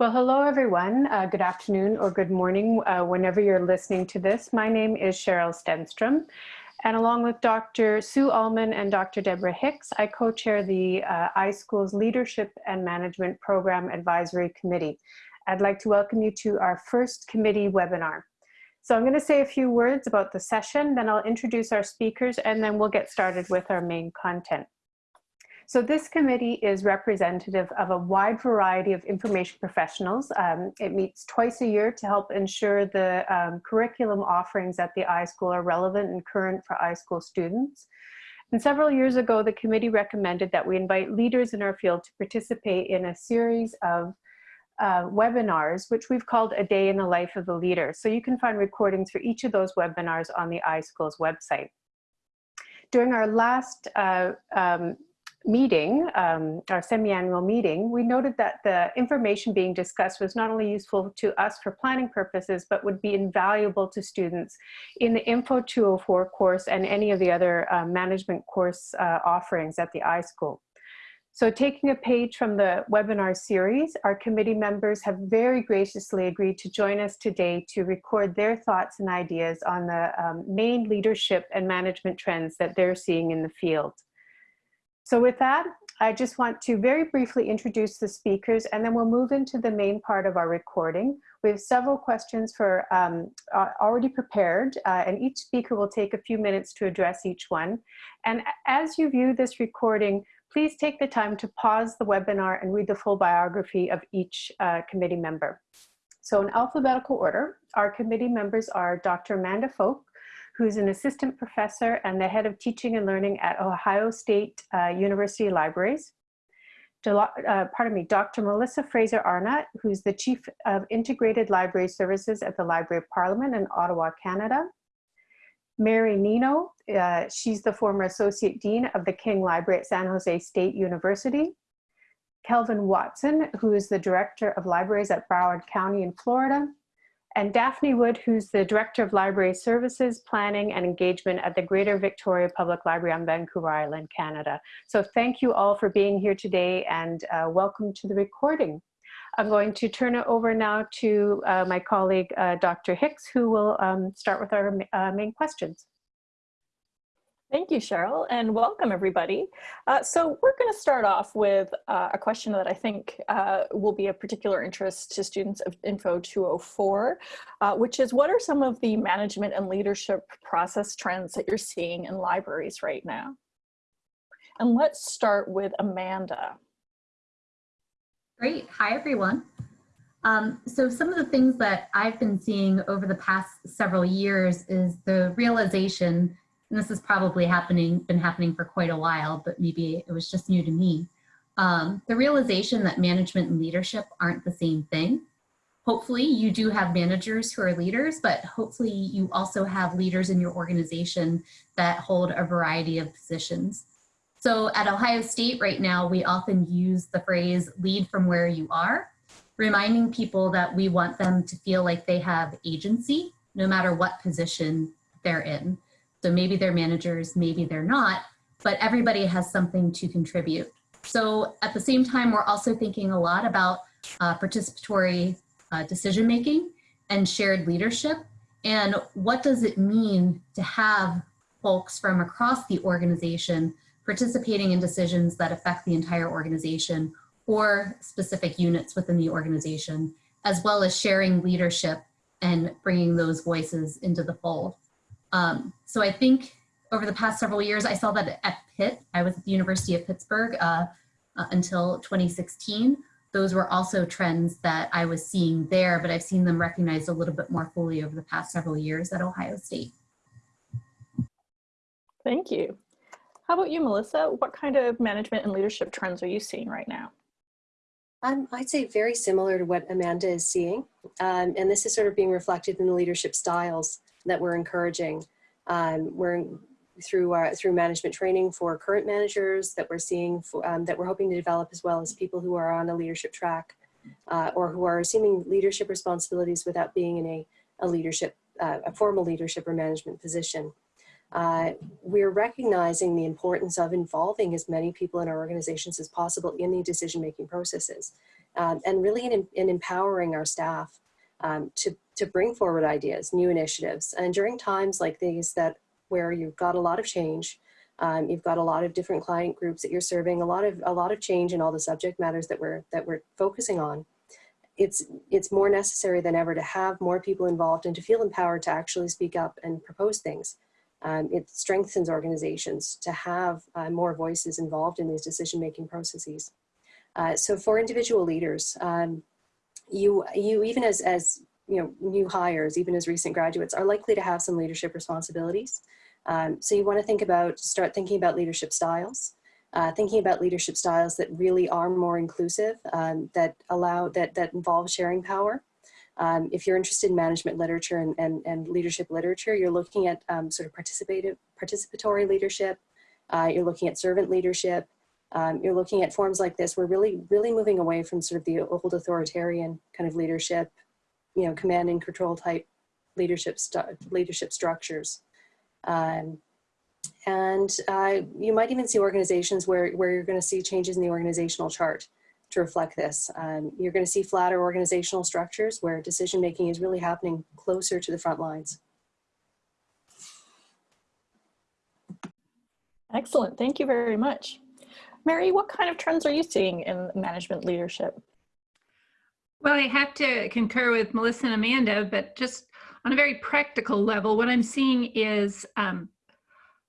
Well, hello, everyone. Uh, good afternoon or good morning, uh, whenever you're listening to this. My name is Cheryl Stenstrom, and along with Dr. Sue Alman and Dr. Deborah Hicks, I co-chair the uh, iSchool's Leadership and Management Program Advisory Committee. I'd like to welcome you to our first committee webinar. So I'm going to say a few words about the session, then I'll introduce our speakers, and then we'll get started with our main content. So this committee is representative of a wide variety of information professionals. Um, it meets twice a year to help ensure the um, curriculum offerings at the iSchool are relevant and current for iSchool students. And several years ago, the committee recommended that we invite leaders in our field to participate in a series of uh, webinars, which we've called A Day in the Life of a Leader. So you can find recordings for each of those webinars on the iSchool's website. During our last uh, um, meeting, um, our semi-annual meeting, we noted that the information being discussed was not only useful to us for planning purposes, but would be invaluable to students in the Info 204 course and any of the other uh, management course uh, offerings at the iSchool. So taking a page from the webinar series, our committee members have very graciously agreed to join us today to record their thoughts and ideas on the um, main leadership and management trends that they're seeing in the field. So with that, I just want to very briefly introduce the speakers and then we'll move into the main part of our recording. We have several questions for um, already prepared uh, and each speaker will take a few minutes to address each one. And as you view this recording, please take the time to pause the webinar and read the full biography of each uh, committee member. So in alphabetical order, our committee members are Dr. Amanda Folk, who's an assistant professor and the head of teaching and learning at Ohio State uh, University Libraries. Uh, pardon me, Dr. Melissa Fraser Arnott, who's the Chief of Integrated Library Services at the Library of Parliament in Ottawa, Canada. Mary Nino, uh, she's the former Associate Dean of the King Library at San Jose State University. Kelvin Watson, who is the Director of Libraries at Broward County in Florida and Daphne Wood, who's the Director of Library Services, Planning and Engagement at the Greater Victoria Public Library on Vancouver Island, Canada. So thank you all for being here today and uh, welcome to the recording. I'm going to turn it over now to uh, my colleague, uh, Dr. Hicks, who will um, start with our uh, main questions. Thank you, Cheryl, and welcome everybody. Uh, so we're going to start off with uh, a question that I think uh, will be of particular interest to students of Info 204, uh, which is what are some of the management and leadership process trends that you're seeing in libraries right now? And let's start with Amanda. Great. Hi, everyone. Um, so some of the things that I've been seeing over the past several years is the realization and this has probably happening, been happening for quite a while, but maybe it was just new to me. Um, the realization that management and leadership aren't the same thing. Hopefully you do have managers who are leaders, but hopefully you also have leaders in your organization that hold a variety of positions. So at Ohio State right now, we often use the phrase lead from where you are, reminding people that we want them to feel like they have agency no matter what position they're in. So maybe they're managers, maybe they're not, but everybody has something to contribute. So at the same time, we're also thinking a lot about uh, participatory uh, decision making and shared leadership. And what does it mean to have folks from across the organization participating in decisions that affect the entire organization or specific units within the organization, as well as sharing leadership and bringing those voices into the fold. Um, so I think over the past several years, I saw that at Pitt, I was at the University of Pittsburgh uh, uh, until 2016. Those were also trends that I was seeing there, but I've seen them recognized a little bit more fully over the past several years at Ohio State. Thank you. How about you, Melissa? What kind of management and leadership trends are you seeing right now? Um, I'd say very similar to what Amanda is seeing. Um, and this is sort of being reflected in the leadership styles that we're encouraging. Um, we're through our, through management training for current managers that we're seeing for, um, that we're hoping to develop as well as people who are on a leadership track uh, or who are assuming leadership responsibilities without being in a, a leadership, uh, a formal leadership or management position. uh, we're recognizing the importance of involving as many people in our organizations as possible in the decision-making processes um, and really in, in, empowering our staff um, to, to bring forward ideas, new initiatives. And during times like these that where you've got a lot of change, um, you've got a lot of different client groups that you're serving, a lot of a lot of change in all the subject matters that we're that we're focusing on. It's it's more necessary than ever to have more people involved and to feel empowered to actually speak up and propose things. Um, it strengthens organizations to have uh, more voices involved in these decision-making processes. Uh, so for individual leaders, um, you you even as as you know new hires, even as recent graduates, are likely to have some leadership responsibilities. Um, so you want to think about, start thinking about leadership styles, uh, thinking about leadership styles that really are more inclusive, um, that allow, that, that involve sharing power. Um, if you're interested in management literature and, and, and leadership literature, you're looking at um, sort of participative, participatory leadership, uh, you're looking at servant leadership, um, you're looking at forms like this. We're really, really moving away from sort of the old authoritarian kind of leadership, you know, command and control type leadership, leadership structures. Um, and uh, you might even see organizations where, where you're going to see changes in the organizational chart to reflect this. Um, you're going to see flatter organizational structures where decision making is really happening closer to the front lines. Excellent. Thank you very much. Mary, what kind of trends are you seeing in management leadership? Well, I have to concur with Melissa and Amanda, but just on a very practical level, what I'm seeing is um,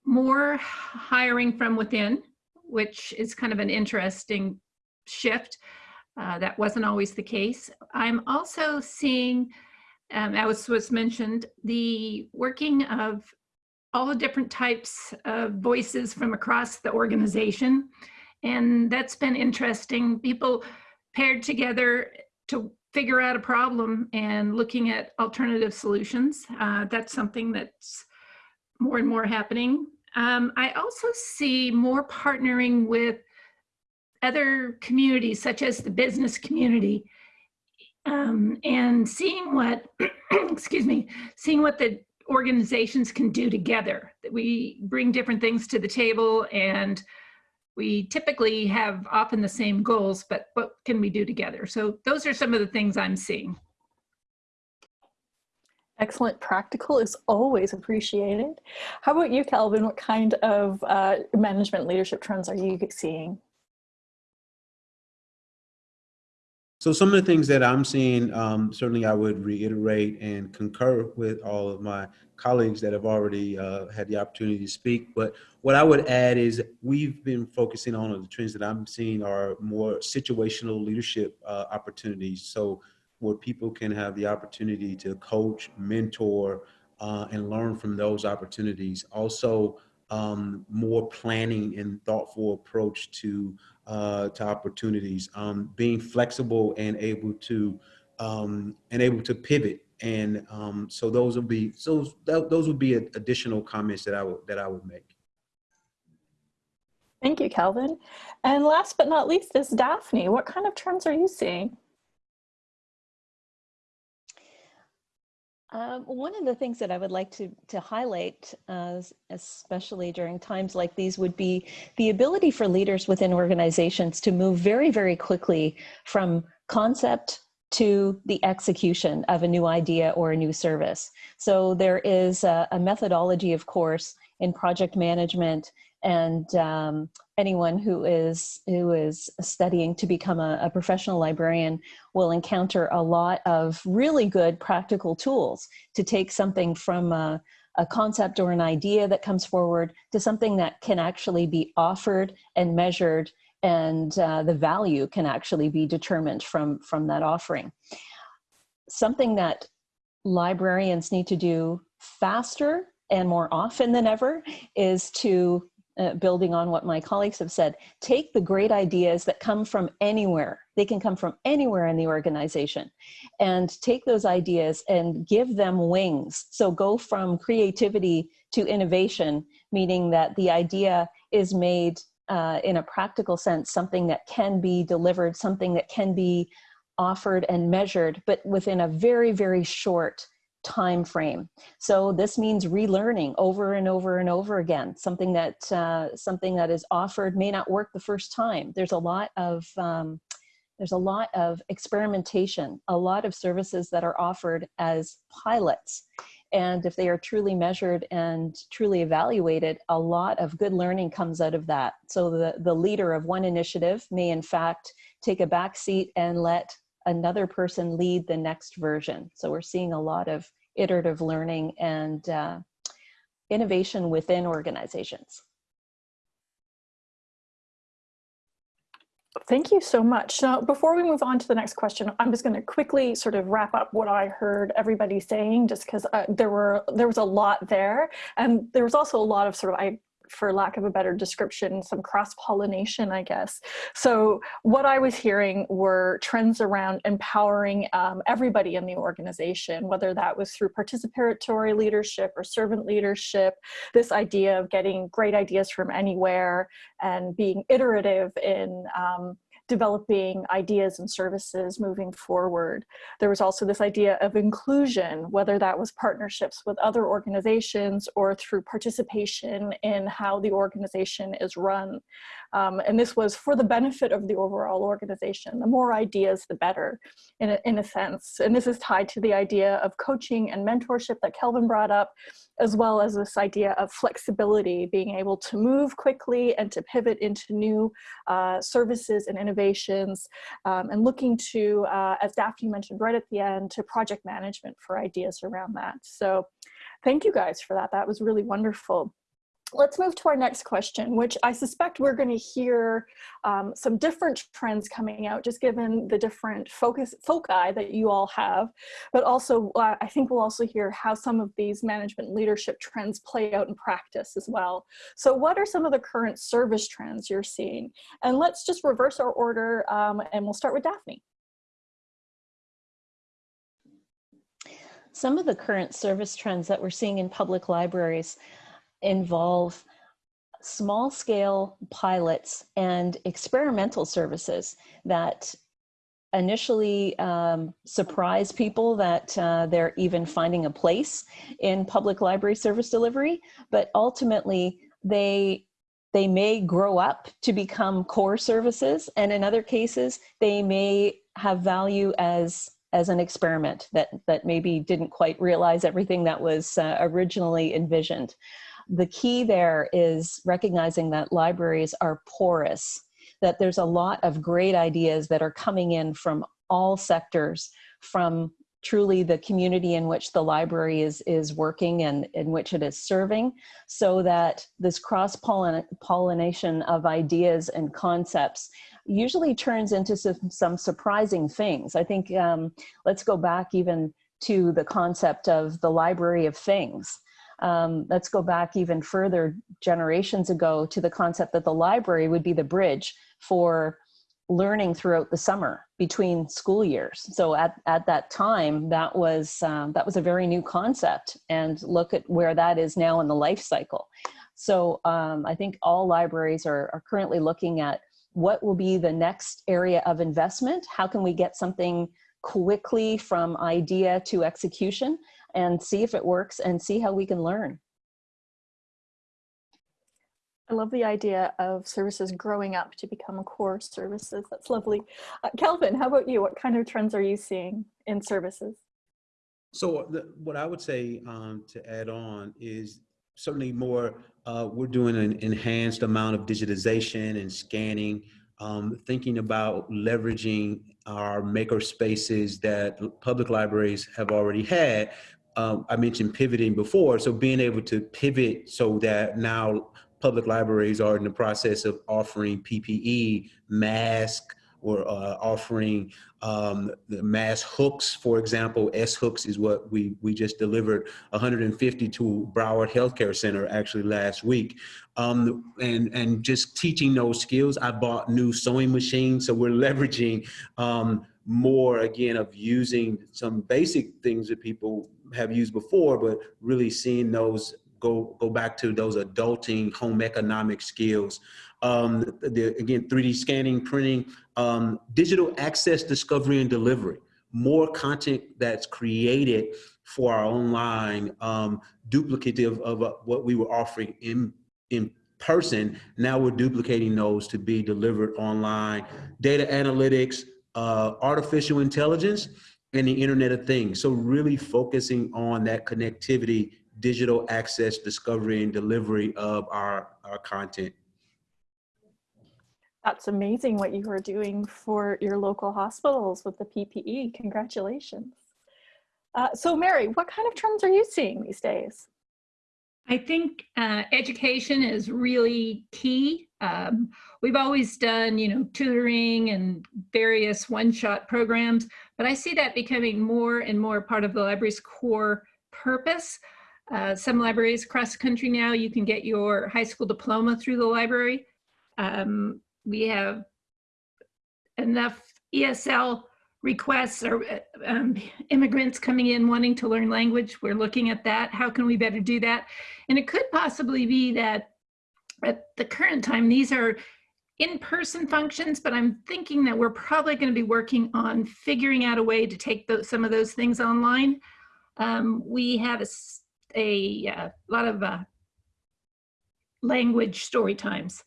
more hiring from within, which is kind of an interesting shift. Uh, that wasn't always the case. I'm also seeing, um, as was mentioned, the working of all the different types of voices from across the organization. And that's been interesting. People paired together to figure out a problem and looking at alternative solutions. Uh, that's something that's more and more happening. Um, I also see more partnering with other communities, such as the business community, um, and seeing what, excuse me, seeing what the organizations can do together. That we bring different things to the table and we typically have often the same goals, but what can we do together? So those are some of the things I'm seeing. Excellent. Practical is always appreciated. How about you, Calvin? What kind of uh, management leadership trends are you seeing? So some of the things that I'm seeing, um, certainly I would reiterate and concur with all of my colleagues that have already uh, had the opportunity to speak. But what I would add is we've been focusing on the trends that I'm seeing are more situational leadership uh, opportunities. So where people can have the opportunity to coach, mentor, uh, and learn from those opportunities. Also, um, more planning and thoughtful approach to uh, to opportunities, um, being flexible and able to um, and able to pivot. And um, so those would be so that, those would be additional comments that I would that I would make. Thank you, Calvin. And last but not least is Daphne. What kind of trends are you seeing? Um, one of the things that I would like to, to highlight, uh, especially during times like these, would be the ability for leaders within organizations to move very, very quickly from concept to the execution of a new idea or a new service. So there is a, a methodology, of course, in project management and um, anyone who is who is studying to become a, a, professional librarian will encounter a lot of really good practical tools to take something from a, a concept or an idea that comes forward to something that can actually be offered and measured and uh, the value can actually be determined from from that offering. Something that librarians need to do faster and more often than ever is to uh, building on what my colleagues have said, take the great ideas that come from anywhere. They can come from anywhere in the organization and take those ideas and give them wings. So go from creativity to innovation, meaning that the idea is made uh, in a practical sense, something that can be delivered, something that can be offered and measured, but within a very, very short time frame. So this means relearning over and over and over again. Something that uh, something that is offered may not work the first time. There's a lot of um, there's a lot of experimentation, a lot of services that are offered as pilots. And if they are truly measured and truly evaluated, a lot of good learning comes out of that. So the, the leader of one initiative may in fact take a back seat and let another person lead the next version. So we're seeing a lot of iterative learning and uh, innovation within organizations. Thank you so much. Now, before we move on to the next question, I'm just going to quickly sort of wrap up what I heard everybody saying, just because uh, there were there was a lot there, and there was also a lot of sort of I for lack of a better description, some cross-pollination, I guess. So what I was hearing were trends around empowering um, everybody in the organization, whether that was through participatory leadership or servant leadership, this idea of getting great ideas from anywhere and being iterative in um, developing ideas and services moving forward. There was also this idea of inclusion, whether that was partnerships with other organizations or through participation in how the organization is run. Um, and this was for the benefit of the overall organization. The more ideas, the better, in a, in a sense. And this is tied to the idea of coaching and mentorship that Kelvin brought up, as well as this idea of flexibility, being able to move quickly and to pivot into new uh, services and innovations, um, and looking to, uh, as Daphne mentioned right at the end, to project management for ideas around that. So thank you guys for that. That was really wonderful let's move to our next question, which I suspect we're going to hear um, some different trends coming out, just given the different focus foci that you all have. But also, uh, I think we'll also hear how some of these management leadership trends play out in practice as well. So what are some of the current service trends you're seeing? And let's just reverse our order um, and we'll start with Daphne. Some of the current service trends that we're seeing in public libraries involve small scale pilots and experimental services that initially um, surprise people that uh, they're even finding a place in public library service delivery, but ultimately they they may grow up to become core services, and in other cases, they may have value as as an experiment that that maybe didn't quite realize everything that was uh, originally envisioned the key there is recognizing that libraries are porous, that there's a lot of great ideas that are coming in from all sectors, from truly the community in which the library is, is working and in which it is serving, so that this cross-pollination of ideas and concepts usually turns into some, some surprising things. I think um, let's go back even to the concept of the library of things um, let's go back even further generations ago to the concept that the library would be the bridge for learning throughout the summer between school years. So at, at that time, that was, um, that was a very new concept and look at where that is now in the life cycle. So um, I think all libraries are, are currently looking at what will be the next area of investment? How can we get something quickly from idea to execution? And see if it works and see how we can learn. I love the idea of services growing up to become core services. That's lovely. Uh, Kelvin, how about you? What kind of trends are you seeing in services? So the, what I would say um, to add on is certainly more, uh, we're doing an enhanced amount of digitization and scanning, um, thinking about leveraging our maker spaces that public libraries have already had, um, I mentioned pivoting before, so being able to pivot so that now public libraries are in the process of offering PPE, mask, or uh, offering um, the mask hooks, for example. S hooks is what we we just delivered 150 to Broward Healthcare Center actually last week, um, and and just teaching those skills. I bought new sewing machines, so we're leveraging. Um, more again of using some basic things that people have used before, but really seeing those go go back to those adulting home economic skills. Um, the, again, 3D scanning, printing, um, digital access, discovery, and delivery. more content that's created for our online, um, duplicative of uh, what we were offering in, in person. Now we're duplicating those to be delivered online. Data analytics, uh, artificial intelligence, and the Internet of Things. So really focusing on that connectivity, digital access, discovery, and delivery of our, our content. That's amazing what you are doing for your local hospitals with the PPE. Congratulations. Uh, so Mary, what kind of trends are you seeing these days? I think uh, education is really key. Um, we've always done, you know, tutoring and various one-shot programs, but I see that becoming more and more part of the library's core purpose. Uh, some libraries across the country now, you can get your high school diploma through the library. Um, we have enough ESL requests or uh, um, immigrants coming in wanting to learn language. We're looking at that. How can we better do that? And it could possibly be that at the current time, these are in-person functions, but I'm thinking that we're probably going to be working on figuring out a way to take those, some of those things online. Um, we have a, a, a uh, lot of uh, language story times.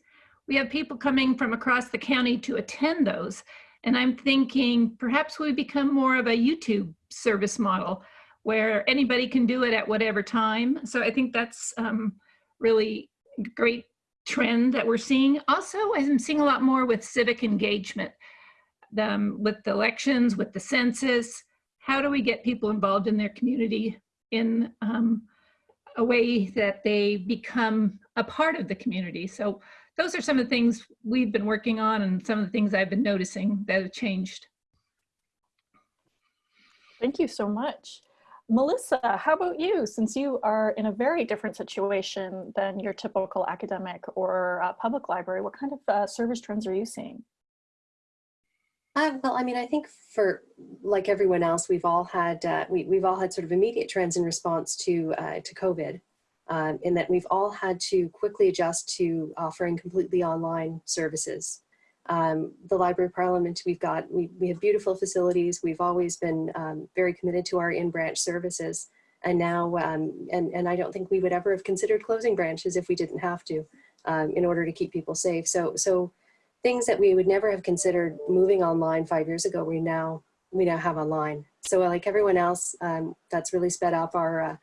We have people coming from across the county to attend those. And I'm thinking perhaps we become more of a YouTube service model where anybody can do it at whatever time. So I think that's um, really great trend that we're seeing. Also, I'm seeing a lot more with civic engagement, um, with the elections, with the census. How do we get people involved in their community in um, a way that they become a part of the community? So those are some of the things we've been working on and some of the things I've been noticing that have changed. Thank you so much. Melissa, how about you? Since you are in a very different situation than your typical academic or uh, public library, what kind of uh, service trends are you seeing? Uh, well, I mean, I think for like everyone else, we've all had uh, we, we've all had sort of immediate trends in response to uh, to COVID um, in that we've all had to quickly adjust to offering completely online services. Um, the Library of Parliament, we've got, we, we have beautiful facilities. We've always been um, very committed to our in-branch services. And now, um, and, and I don't think we would ever have considered closing branches if we didn't have to um, in order to keep people safe. So, so things that we would never have considered moving online five years ago, we now, we now have online. So like everyone else, um, that's really sped up our, uh,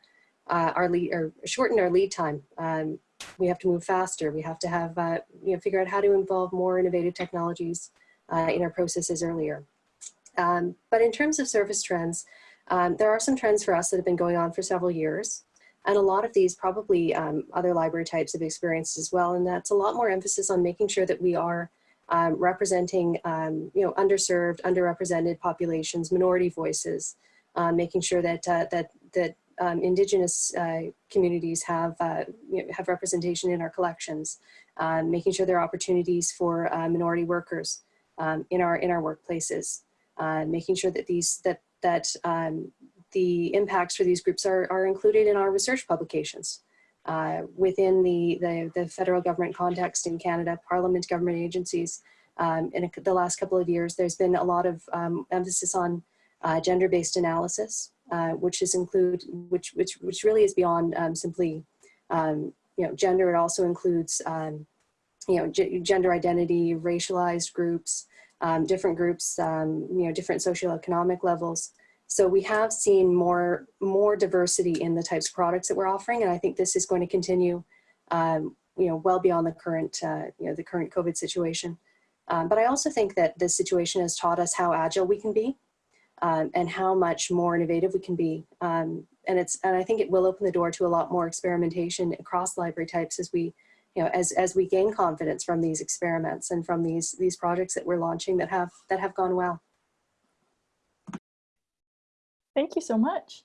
uh, our lead or shortened our lead time. Um, we have to move faster. We have to have, uh, you know, figure out how to involve more innovative technologies uh, in our processes earlier. Um, but in terms of service trends, um, there are some trends for us that have been going on for several years. And a lot of these probably um, other library types have experienced as well. And that's a lot more emphasis on making sure that we are um, representing, um, you know, underserved, underrepresented populations, minority voices, uh, making sure that, uh, that, that um, indigenous uh, communities have, uh, you know, have representation in our collections, um, making sure there are opportunities for uh, minority workers um, in, our, in our workplaces, uh, making sure that, these, that, that um, the impacts for these groups are, are included in our research publications. Uh, within the, the, the, federal government context in Canada, parliament government agencies, um, in the last couple of years, there's been a lot of um, emphasis on uh, gender-based analysis uh, which is include which which which really is beyond um, simply um, you know gender. It also includes um, you know gender identity, racialized groups, um, different groups, um, you know different socioeconomic levels. So we have seen more more diversity in the types of products that we're offering, and I think this is going to continue. Um, you know, well beyond the current, uh, you know, the current COVID situation. but I also think that this situation has taught us how agile we can be um, and how much more innovative we can be. Um, and it's and I think it will open the door to a lot more experimentation across library types as we, you know, as as we gain confidence from these experiments and from these these projects that we're launching that have that have gone well. Thank you so much.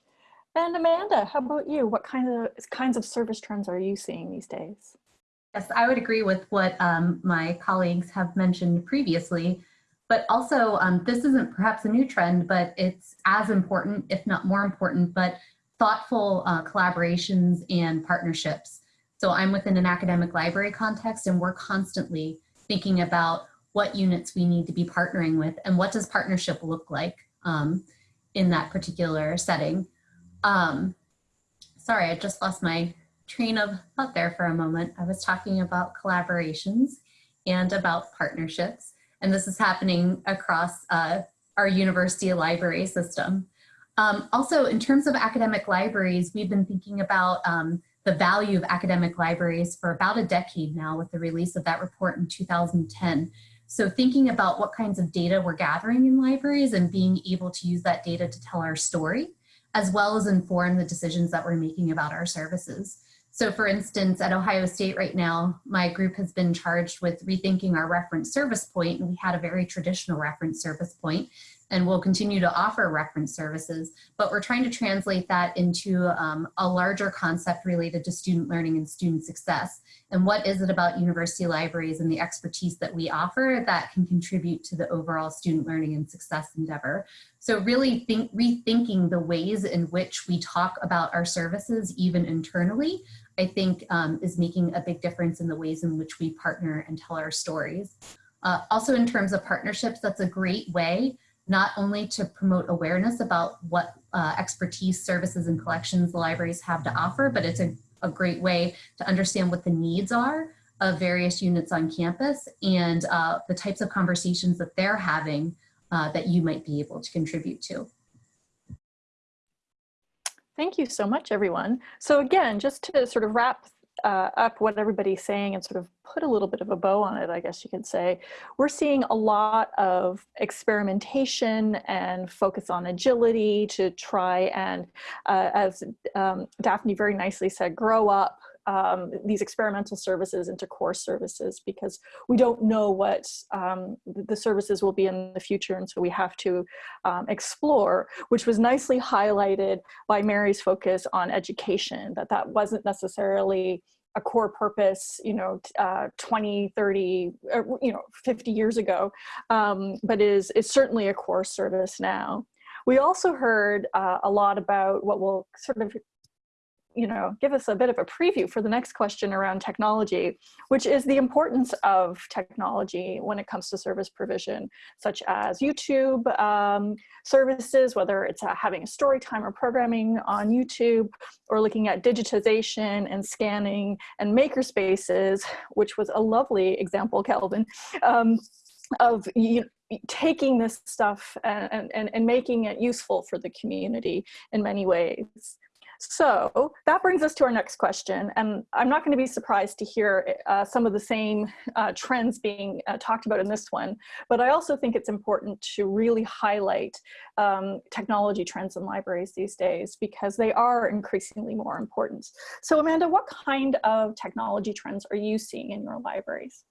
And Amanda, how about you? What kind of kinds of service trends are you seeing these days? Yes, I would agree with what um, my colleagues have mentioned previously. But also, um, this isn't perhaps a new trend, but it's as important, if not more important, but thoughtful uh, collaborations and partnerships. So I'm within an academic library context and we're constantly thinking about what units we need to be partnering with and what does partnership look like. Um, in that particular setting. Um, sorry, I just lost my train of thought there for a moment. I was talking about collaborations and about partnerships, and this is happening across uh, our university library system. Um, also, in terms of academic libraries, we've been thinking about um, the value of academic libraries for about a decade now with the release of that report in 2010. So thinking about what kinds of data we're gathering in libraries and being able to use that data to tell our story, as well as inform the decisions that we're making about our services. So for instance, at Ohio State right now, my group has been charged with rethinking our reference service point. and we had a very traditional reference service point and we'll continue to offer reference services, but we're trying to translate that into um, a larger concept related to student learning and student success. And what is it about university libraries and the expertise that we offer that can contribute to the overall student learning and success endeavor? So really think, rethinking the ways in which we talk about our services, even internally, I think um, is making a big difference in the ways in which we partner and tell our stories. Uh, also in terms of partnerships, that's a great way not only to promote awareness about what uh, expertise, services, and collections libraries have to offer, but it's a, a great way to understand what the needs are of various units on campus and uh, the types of conversations that they're having uh, that you might be able to contribute to. Thank you so much, everyone. So again, just to sort of wrap uh, up what everybody's saying and sort of put a little bit of a bow on it, I guess you could say, we're seeing a lot of experimentation and focus on agility to try and, uh, as um, Daphne very nicely said, grow up um, these experimental services into core services because we don't know what um, the services will be in the future and so we have to um, explore which was nicely highlighted by Mary's focus on education that that wasn't necessarily a core purpose, you know, uh, 20, 30, uh, you know, 50 years ago, um, but is, is certainly a core service now. We also heard uh, a lot about what will sort of you know, give us a bit of a preview for the next question around technology, which is the importance of technology when it comes to service provision, such as YouTube um, services, whether it's uh, having a story time or programming on YouTube, or looking at digitization and scanning and makerspaces, which was a lovely example, Kelvin, um, of you, taking this stuff and, and, and making it useful for the community in many ways. So that brings us to our next question. And I'm not going to be surprised to hear uh, some of the same uh, trends being uh, talked about in this one. But I also think it's important to really highlight um, technology trends in libraries these days because they are increasingly more important. So Amanda, what kind of technology trends are you seeing in your libraries?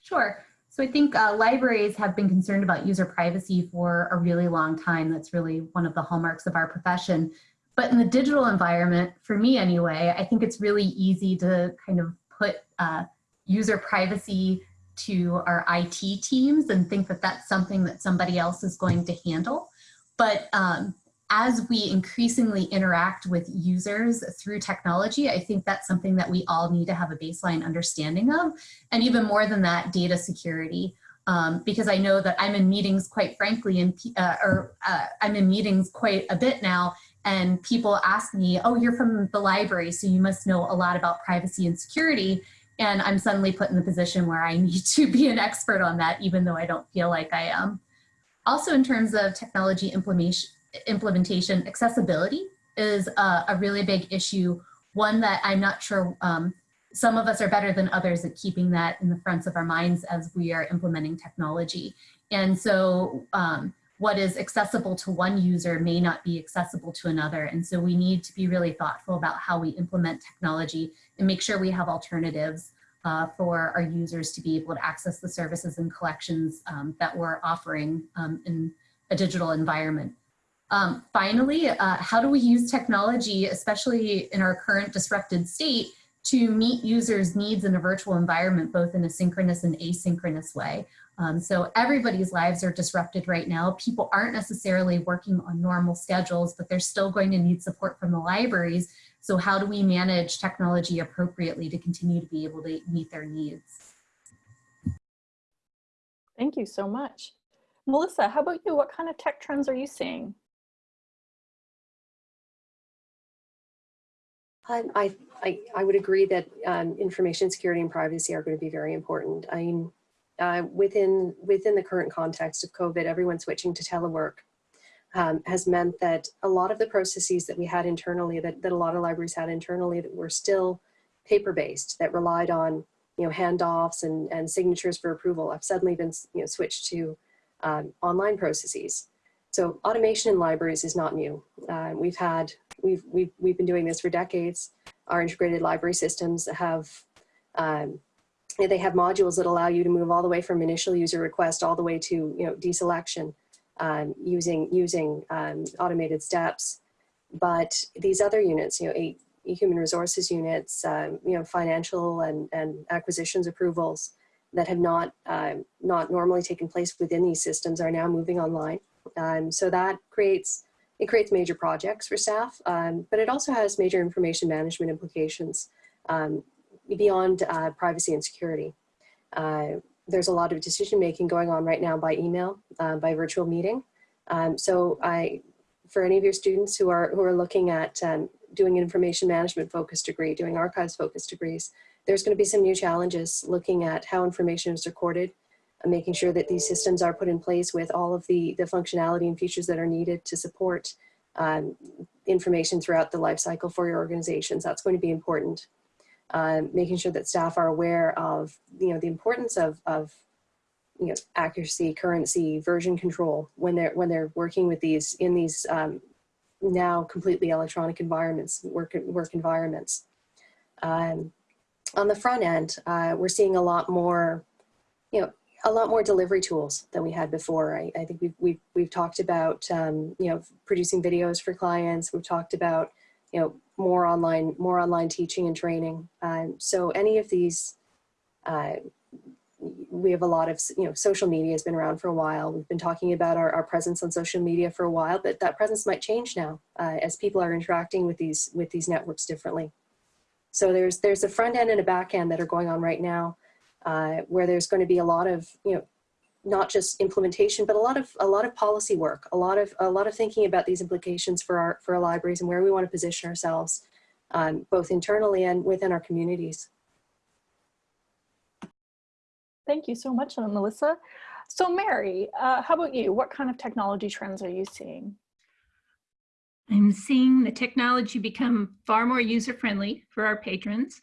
Sure. So I think uh, libraries have been concerned about user privacy for a really long time. That's really one of the hallmarks of our profession. But in the digital environment, for me anyway, I think it's really easy to kind of put uh, user privacy to our IT teams and think that that's something that somebody else is going to handle. But um, as we increasingly interact with users through technology, I think that's something that we all need to have a baseline understanding of. And even more than that, data security. Um, because I know that I'm in meetings, quite frankly, and uh, or uh, I'm in meetings quite a bit now, and people ask me, oh, you're from the library, so you must know a lot about privacy and security. And I'm suddenly put in the position where I need to be an expert on that, even though I don't feel like I am. Also, in terms of technology implementation, accessibility is a, a really big issue, one that I'm not sure um, some of us are better than others at keeping that in the fronts of our minds as we are implementing technology. And so um, what is accessible to one user may not be accessible to another. And so we need to be really thoughtful about how we implement technology and make sure we have alternatives uh, for our users to be able to access the services and collections um, that we're offering um, in a digital environment. Um, finally, uh, how do we use technology, especially in our current disrupted state, to meet users' needs in a virtual environment, both in a synchronous and asynchronous way? Um, so everybody's lives are disrupted right now. People aren't necessarily working on normal schedules, but they're still going to need support from the libraries. So how do we manage technology appropriately to continue to be able to meet their needs? Thank you so much. Melissa, how about you? What kind of tech trends are you seeing? Um, I, I, I, would agree that um, information security and privacy are going to be very important. I mean, uh, within, within the current context of COVID, everyone switching to telework um, has meant that a lot of the processes that we had internally, that, that a lot of libraries had internally that were still paper-based, that relied on you know, handoffs and, and signatures for approval have suddenly been you know, switched to um, online processes. So automation in libraries is not new. Uh, we've had, we've, we've, we've been doing this for decades. Our integrated library systems have, um, they have modules that allow you to move all the way from initial user request all the way to, you know, deselection um, using, using um, automated steps. But these other units, you know, eight, human resources units, um, you know, financial and, and acquisitions approvals that have not, um, not normally taken place within these systems are now moving online. Um, so that creates, it creates major projects for staff, um, but it also has major information management implications um, beyond uh, privacy and security. Uh, there's a lot of decision making going on right now by email, uh, by virtual meeting. Um, so I, for any of your students who are, who are looking at um, doing information management focused degree, doing archives focused degrees, there's going to be some new challenges looking at how information is recorded, and making sure that these systems are put in place with all of the, the functionality and features that are needed to support um, information throughout the life cycle for your organizations. That's going to be important. Um, making sure that staff are aware of, you know, the importance of, of you know, accuracy, currency, version control when they're, when they're working with these, in these um, now completely electronic environments, work, work environments. Um, on the front end, uh, we're seeing a lot more, you know, a lot more delivery tools than we had before. I, I think we've, we've, we've talked about, um, you know, producing videos for clients. We've talked about, you know, more online, more online teaching and training. Um, so any of these, uh, we have a lot of, you know, social media has been around for a while. We've been talking about our, our presence on social media for a while, but that presence might change now uh, as people are interacting with these, with these networks differently. So there's, there's a front end and a back end that are going on right now uh, where there's going to be a lot of, you know, not just implementation, but a lot of a lot of policy work, a lot of a lot of thinking about these implications for our for our libraries and where we want to position ourselves, um, both internally and within our communities. Thank you so much, Melissa. So Mary, uh, how about you? What kind of technology trends are you seeing? I'm seeing the technology become far more user-friendly for our patrons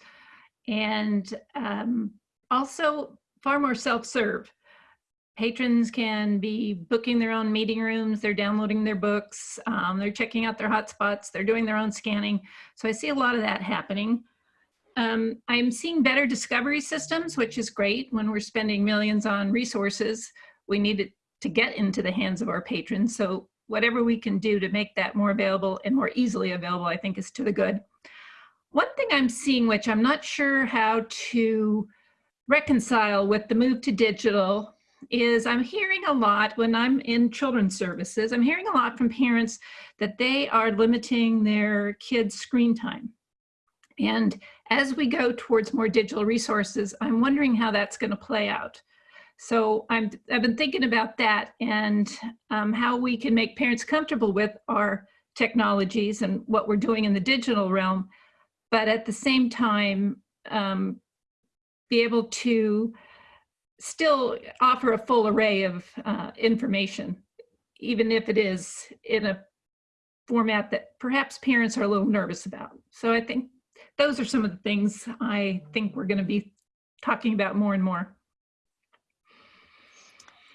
and um, also far more self-serve. Patrons can be booking their own meeting rooms, they're downloading their books, um, they're checking out their hotspots, they're doing their own scanning. So I see a lot of that happening. Um, I'm seeing better discovery systems, which is great when we're spending millions on resources. We need it to get into the hands of our patrons. So whatever we can do to make that more available and more easily available, I think is to the good. One thing I'm seeing, which I'm not sure how to reconcile with the move to digital is I'm hearing a lot when I'm in children's services, I'm hearing a lot from parents that they are limiting their kids' screen time. And as we go towards more digital resources, I'm wondering how that's going to play out. So I'm, I've been thinking about that and um, how we can make parents comfortable with our technologies and what we're doing in the digital realm, but at the same time, um, be able to still offer a full array of uh, information, even if it is in a format that perhaps parents are a little nervous about. So I think those are some of the things I think we're going to be talking about more and more.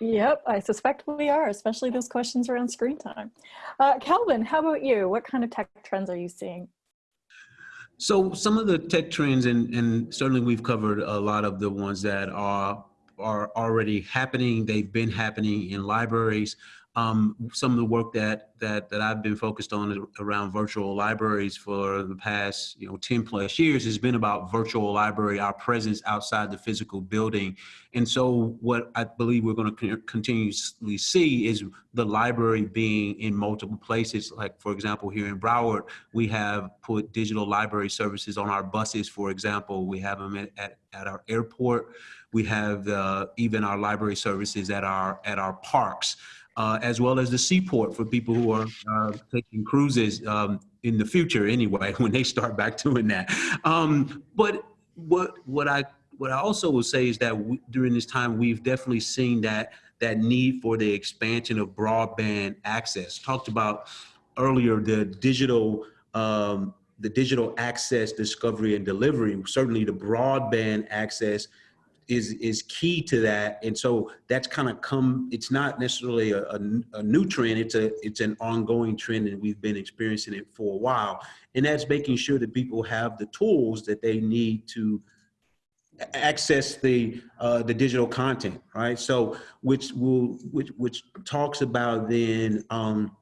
Yep, I suspect we are, especially those questions around screen time. Uh, Calvin, how about you? What kind of tech trends are you seeing? So some of the tech trends, and, and certainly we've covered a lot of the ones that are are already happening. They've been happening in libraries. Um, some of the work that, that, that I've been focused on around virtual libraries for the past, you know, 10 plus years has been about virtual library, our presence outside the physical building. And so what I believe we're going to continuously see is the library being in multiple places. Like, for example, here in Broward, we have put digital library services on our buses, for example. We have them at, at, at our airport. We have uh, even our library services at our, at our parks. Uh, as well as the seaport for people who are uh, taking cruises um, in the future anyway, when they start back doing that. Um, but what, what, I, what I also will say is that we, during this time, we've definitely seen that, that need for the expansion of broadband access. Talked about earlier the digital um, the digital access, discovery, and delivery. Certainly, the broadband access is is key to that, and so that's kind of come. It's not necessarily a, a, a, new trend. It's a it's an ongoing trend, and we've been experiencing it for a while. And that's making sure that people have the tools that they need to access the uh, the digital content, right? So, which will which which talks about then. Um,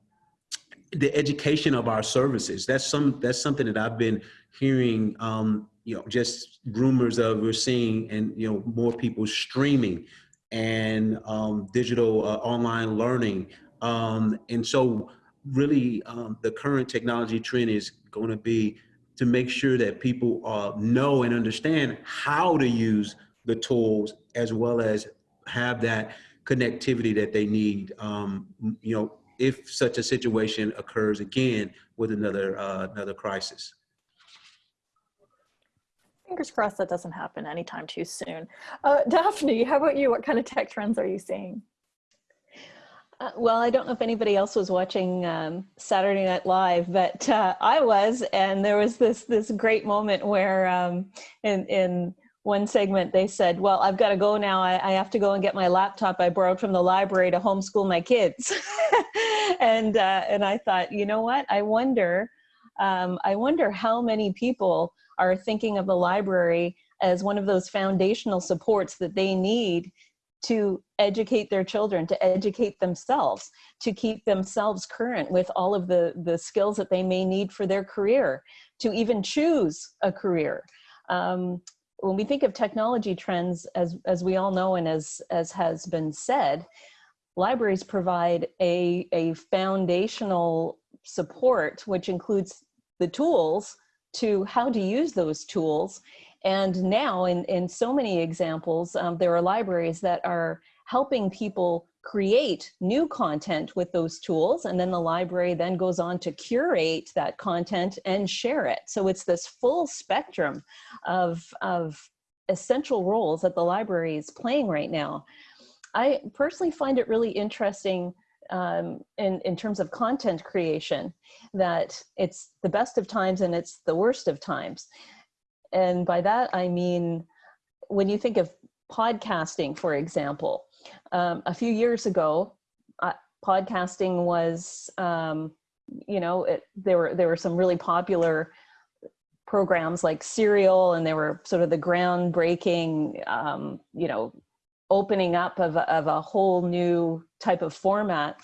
the education of our services. That's some that's something that I've been hearing. Um, you know, just rumors of we're seeing, and you know, more people streaming and um, digital uh, online learning. Um, and so, really, um, the current technology trend is going to be to make sure that people uh, know and understand how to use the tools as well as have that connectivity that they need. Um, you know, if such a situation occurs again with another uh, another crisis. Fingers crossed that doesn't happen anytime too soon. Uh, Daphne, how about you? What kind of tech trends are you seeing? Uh, well, I don't know if anybody else was watching um, Saturday Night Live, but uh, I was, and there was this this great moment where um, in in one segment they said, well, I've got to go now. I, I, have to go and get my laptop I borrowed from the library to homeschool my kids. and, uh, and I thought, you know what? I wonder, um, I wonder how many people are thinking of the library as one of those foundational supports that they need to educate their children, to educate themselves, to keep themselves current with all of the, the skills that they may need for their career, to even choose a career. Um, when we think of technology trends, as, as we all know and as, as has been said, libraries provide a, a foundational support, which includes the tools to how to use those tools. And now in, in so many examples, um, there are libraries that are helping people create new content with those tools and then the library then goes on to curate that content and share it. So it's this full spectrum of, of essential roles that the library is playing right now. I personally find it really interesting um, in, in terms of content creation, that it's the best of times and it's the worst of times. And by that, I mean, when you think of podcasting, for example, um, a few years ago, uh, podcasting was, um, you know, it, there were there were some really popular programs like Serial, and they were sort of the groundbreaking, um, you know, opening up of a, of a whole new type of format.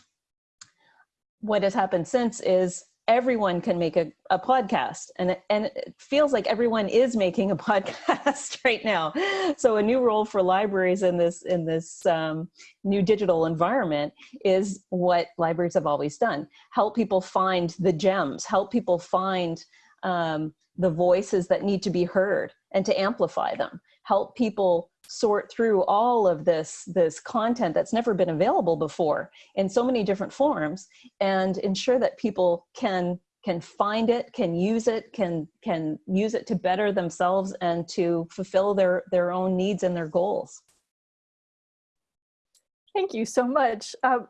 What has happened since is everyone can make a, a podcast and, and it feels like everyone is making a podcast right now. So a new role for libraries in this, in this um, new digital environment is what libraries have always done. Help people find the gems, help people find um, the voices that need to be heard and to amplify them. Help people sort through all of this, this content that's never been available before in so many different forms and ensure that people can can find it, can use it, can can use it to better themselves and to fulfill their, their own needs and their goals. Thank you so much. Um,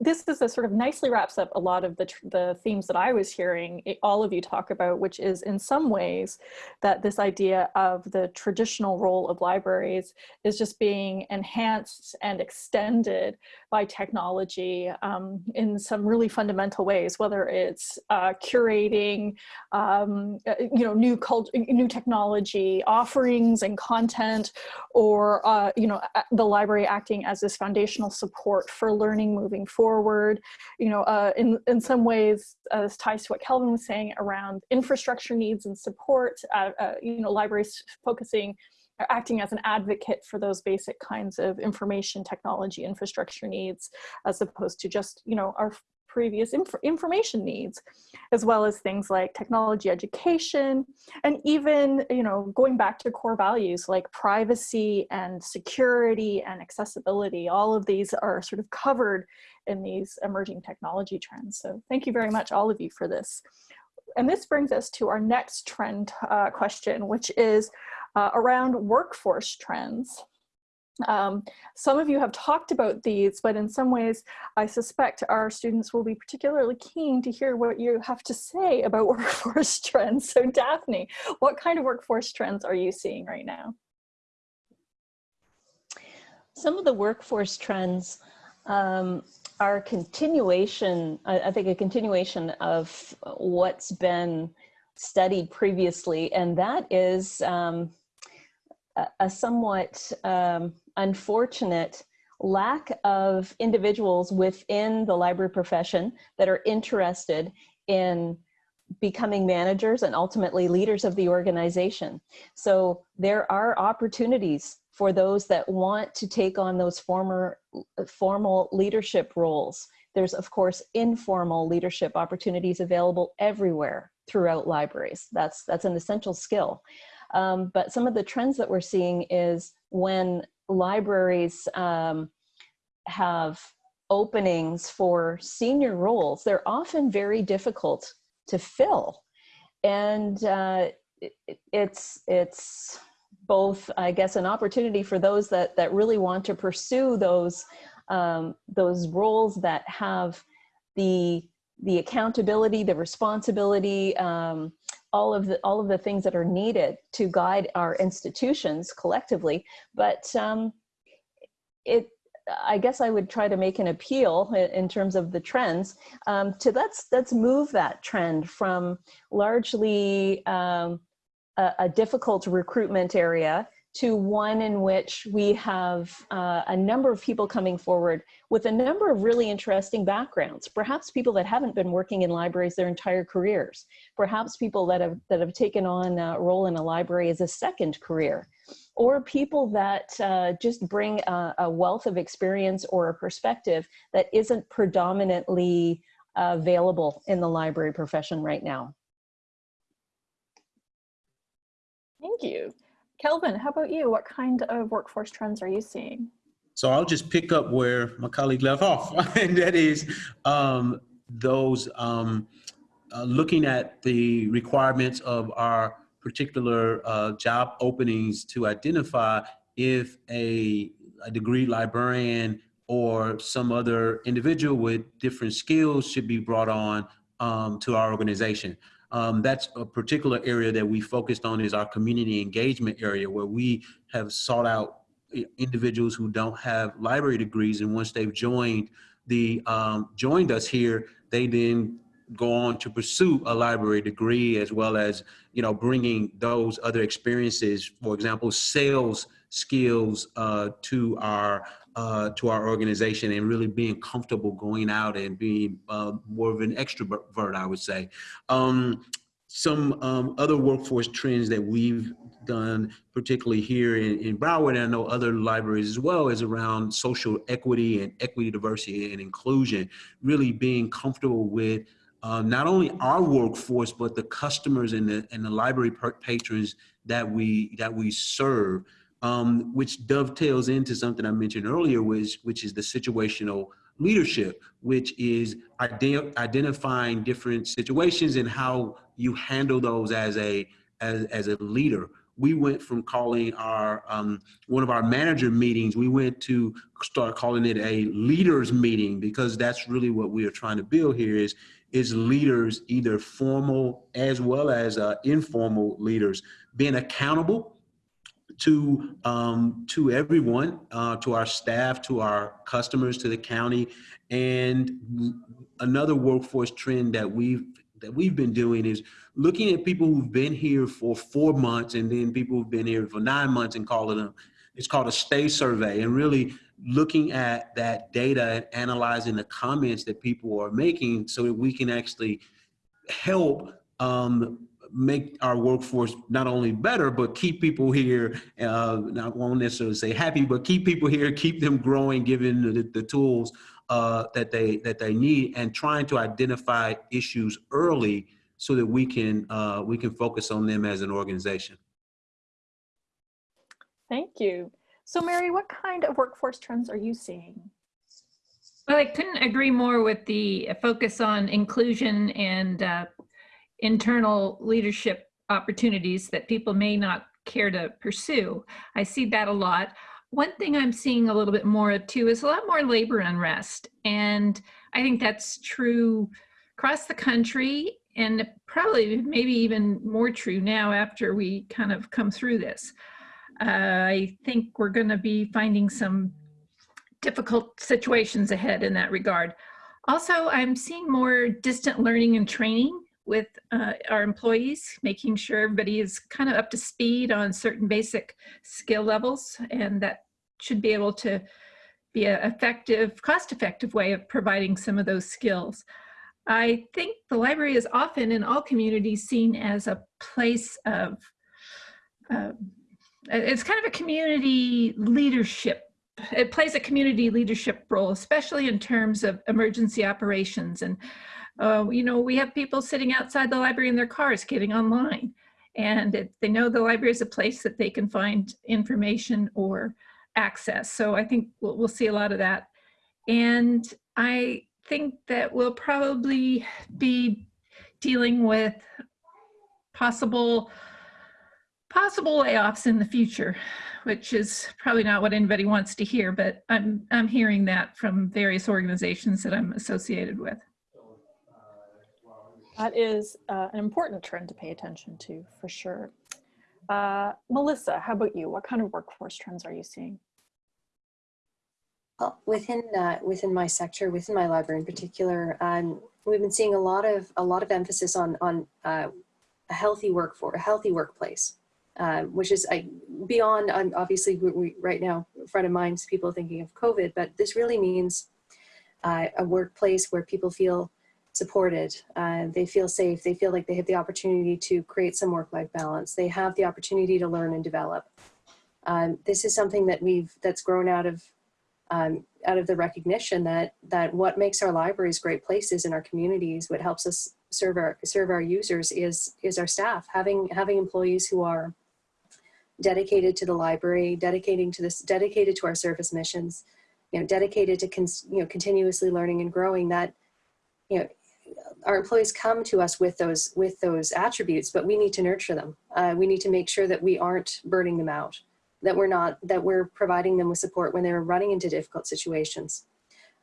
this is a sort of nicely wraps up a lot of the, the themes that I was hearing all of you talk about, which is in some ways that this idea of the traditional role of libraries is just being enhanced and extended by technology um, in some really fundamental ways, whether it's uh, curating, um, uh, you know, new cult new technology offerings and content, or uh, you know, the library acting as this foundational support for learning moving forward. You know, uh, in in some ways, uh, this ties to what Kelvin was saying around infrastructure needs and support. Uh, you know, libraries focusing acting as an advocate for those basic kinds of information technology infrastructure needs as opposed to just you know our previous inf information needs, as well as things like technology education, and even, you know, going back to core values like privacy and security and accessibility. All of these are sort of covered in these emerging technology trends. So thank you very much, all of you, for this. And this brings us to our next trend uh, question, which is uh, around workforce trends. Um, some of you have talked about these, but in some ways, I suspect our students will be particularly keen to hear what you have to say about workforce trends. So Daphne, what kind of workforce trends are you seeing right now? Some of the workforce trends um, are continuation, I, I think a continuation of what's been studied previously, and that is um, a, a somewhat um, unfortunate lack of individuals within the library profession that are interested in becoming managers and ultimately leaders of the organization. So there are opportunities for those that want to take on those former formal leadership roles. There's of course informal leadership opportunities available everywhere throughout libraries. That's, that's an essential skill. Um, but some of the trends that we're seeing is when libraries um, have openings for senior roles, they're often very difficult to fill. And uh, it, it's, it's both, I guess, an opportunity for those that, that really want to pursue those, um, those roles that have the, the accountability, the responsibility, um, all of the all of the things that are needed to guide our institutions collectively. But um, it I guess I would try to make an appeal in terms of the trends um, to let's let's move that trend from largely um, a, a, difficult recruitment area to one in which we have uh, a number of people coming forward with a number of really interesting backgrounds. Perhaps people that haven't been working in libraries their entire careers. Perhaps people that have, that have taken on a role in a library as a second career. Or people that uh, just bring a, a, wealth of experience or a perspective that isn't predominantly available in the library profession right now. Thank you. Kelvin, how about you? What kind of workforce trends are you seeing? So I'll just pick up where my colleague left off, and that is um, those um, uh, looking at the requirements of our particular uh, job openings to identify if a, a degree librarian or some other individual with different skills should be brought on um, to our organization. Um, that's a particular area that we focused on is our community engagement area where we have sought out individuals who don't have library degrees. And once they've joined the um, joined us here they then go on to pursue a library degree as well as you know bringing those other experiences. For example sales skills uh, to our uh, to our organization and really being comfortable going out and being uh, more of an extrovert, I would say. Um, some um, other workforce trends that we've done, particularly here in, in Broward, and I know other libraries as well, is around social equity and equity, diversity, and inclusion, really being comfortable with uh, not only our workforce, but the customers and the, and the library patrons that we, that we serve um, which dovetails into something I mentioned earlier, which, which is the situational leadership, which is ide identifying different situations and how you handle those as a, as, as a leader. We went from calling our, um, one of our manager meetings, we went to start calling it a leaders meeting because that's really what we are trying to build here is, is leaders, either formal as well as uh, informal leaders, being accountable to um, to everyone, uh, to our staff, to our customers, to the county, and another workforce trend that we've that we've been doing is looking at people who've been here for four months and then people who've been here for nine months and calling them. It's called a stay survey, and really looking at that data and analyzing the comments that people are making so that we can actually help um, make our workforce not only better, but keep people here, uh, not won't necessarily say happy, but keep people here, keep them growing, given the, the tools uh, that they that they need, and trying to identify issues early so that we can uh, we can focus on them as an organization. Thank you. So Mary, what kind of workforce trends are you seeing? Well, I couldn't agree more with the focus on inclusion and uh, internal leadership opportunities that people may not care to pursue. I see that a lot. One thing I'm seeing a little bit more of too is a lot more labor unrest. And I think that's true across the country and probably maybe even more true now after we kind of come through this. Uh, I think we're going to be finding some difficult situations ahead in that regard. Also, I'm seeing more distant learning and training with uh, our employees, making sure everybody is kind of up to speed on certain basic skill levels, and that should be able to be an effective, cost-effective way of providing some of those skills. I think the library is often in all communities seen as a place of, uh, it's kind of a community leadership it plays a community leadership role, especially in terms of emergency operations. And, uh, you know, we have people sitting outside the library in their cars getting online. And it, they know the library is a place that they can find information or access. So I think we'll, we'll see a lot of that. And I think that we'll probably be dealing with possible possible layoffs in the future which is probably not what anybody wants to hear, but I'm, I'm hearing that from various organizations that I'm associated with. That is uh, an important trend to pay attention to for sure. Uh, Melissa, how about you? What kind of workforce trends are you seeing? Well, within uh, within my sector, within my library in particular, um, we've been seeing a lot of a lot of emphasis on on uh, a healthy workforce, a healthy workplace um, which is beyond, um, obviously we, we, right now, front of minds people thinking of COVID, but this really means uh, a workplace where people feel supported, uh, they feel safe, they feel like they have the opportunity to create some work-life balance, they have the opportunity to learn and develop. Um, this is something that we've, that's grown out of um, out of the recognition that that what makes our libraries great places in our communities, what helps us serve our serve our users is is our staff. Having having employees who are dedicated to the library, dedicating to this, dedicated to our service missions, you know, dedicated to, you know, continuously learning and growing that, you know, our employees come to us with those, with those attributes, but we need to nurture them. Uh, we need to make sure that we aren't burning them out, that we're not, that we're providing them with support when they're running into difficult situations.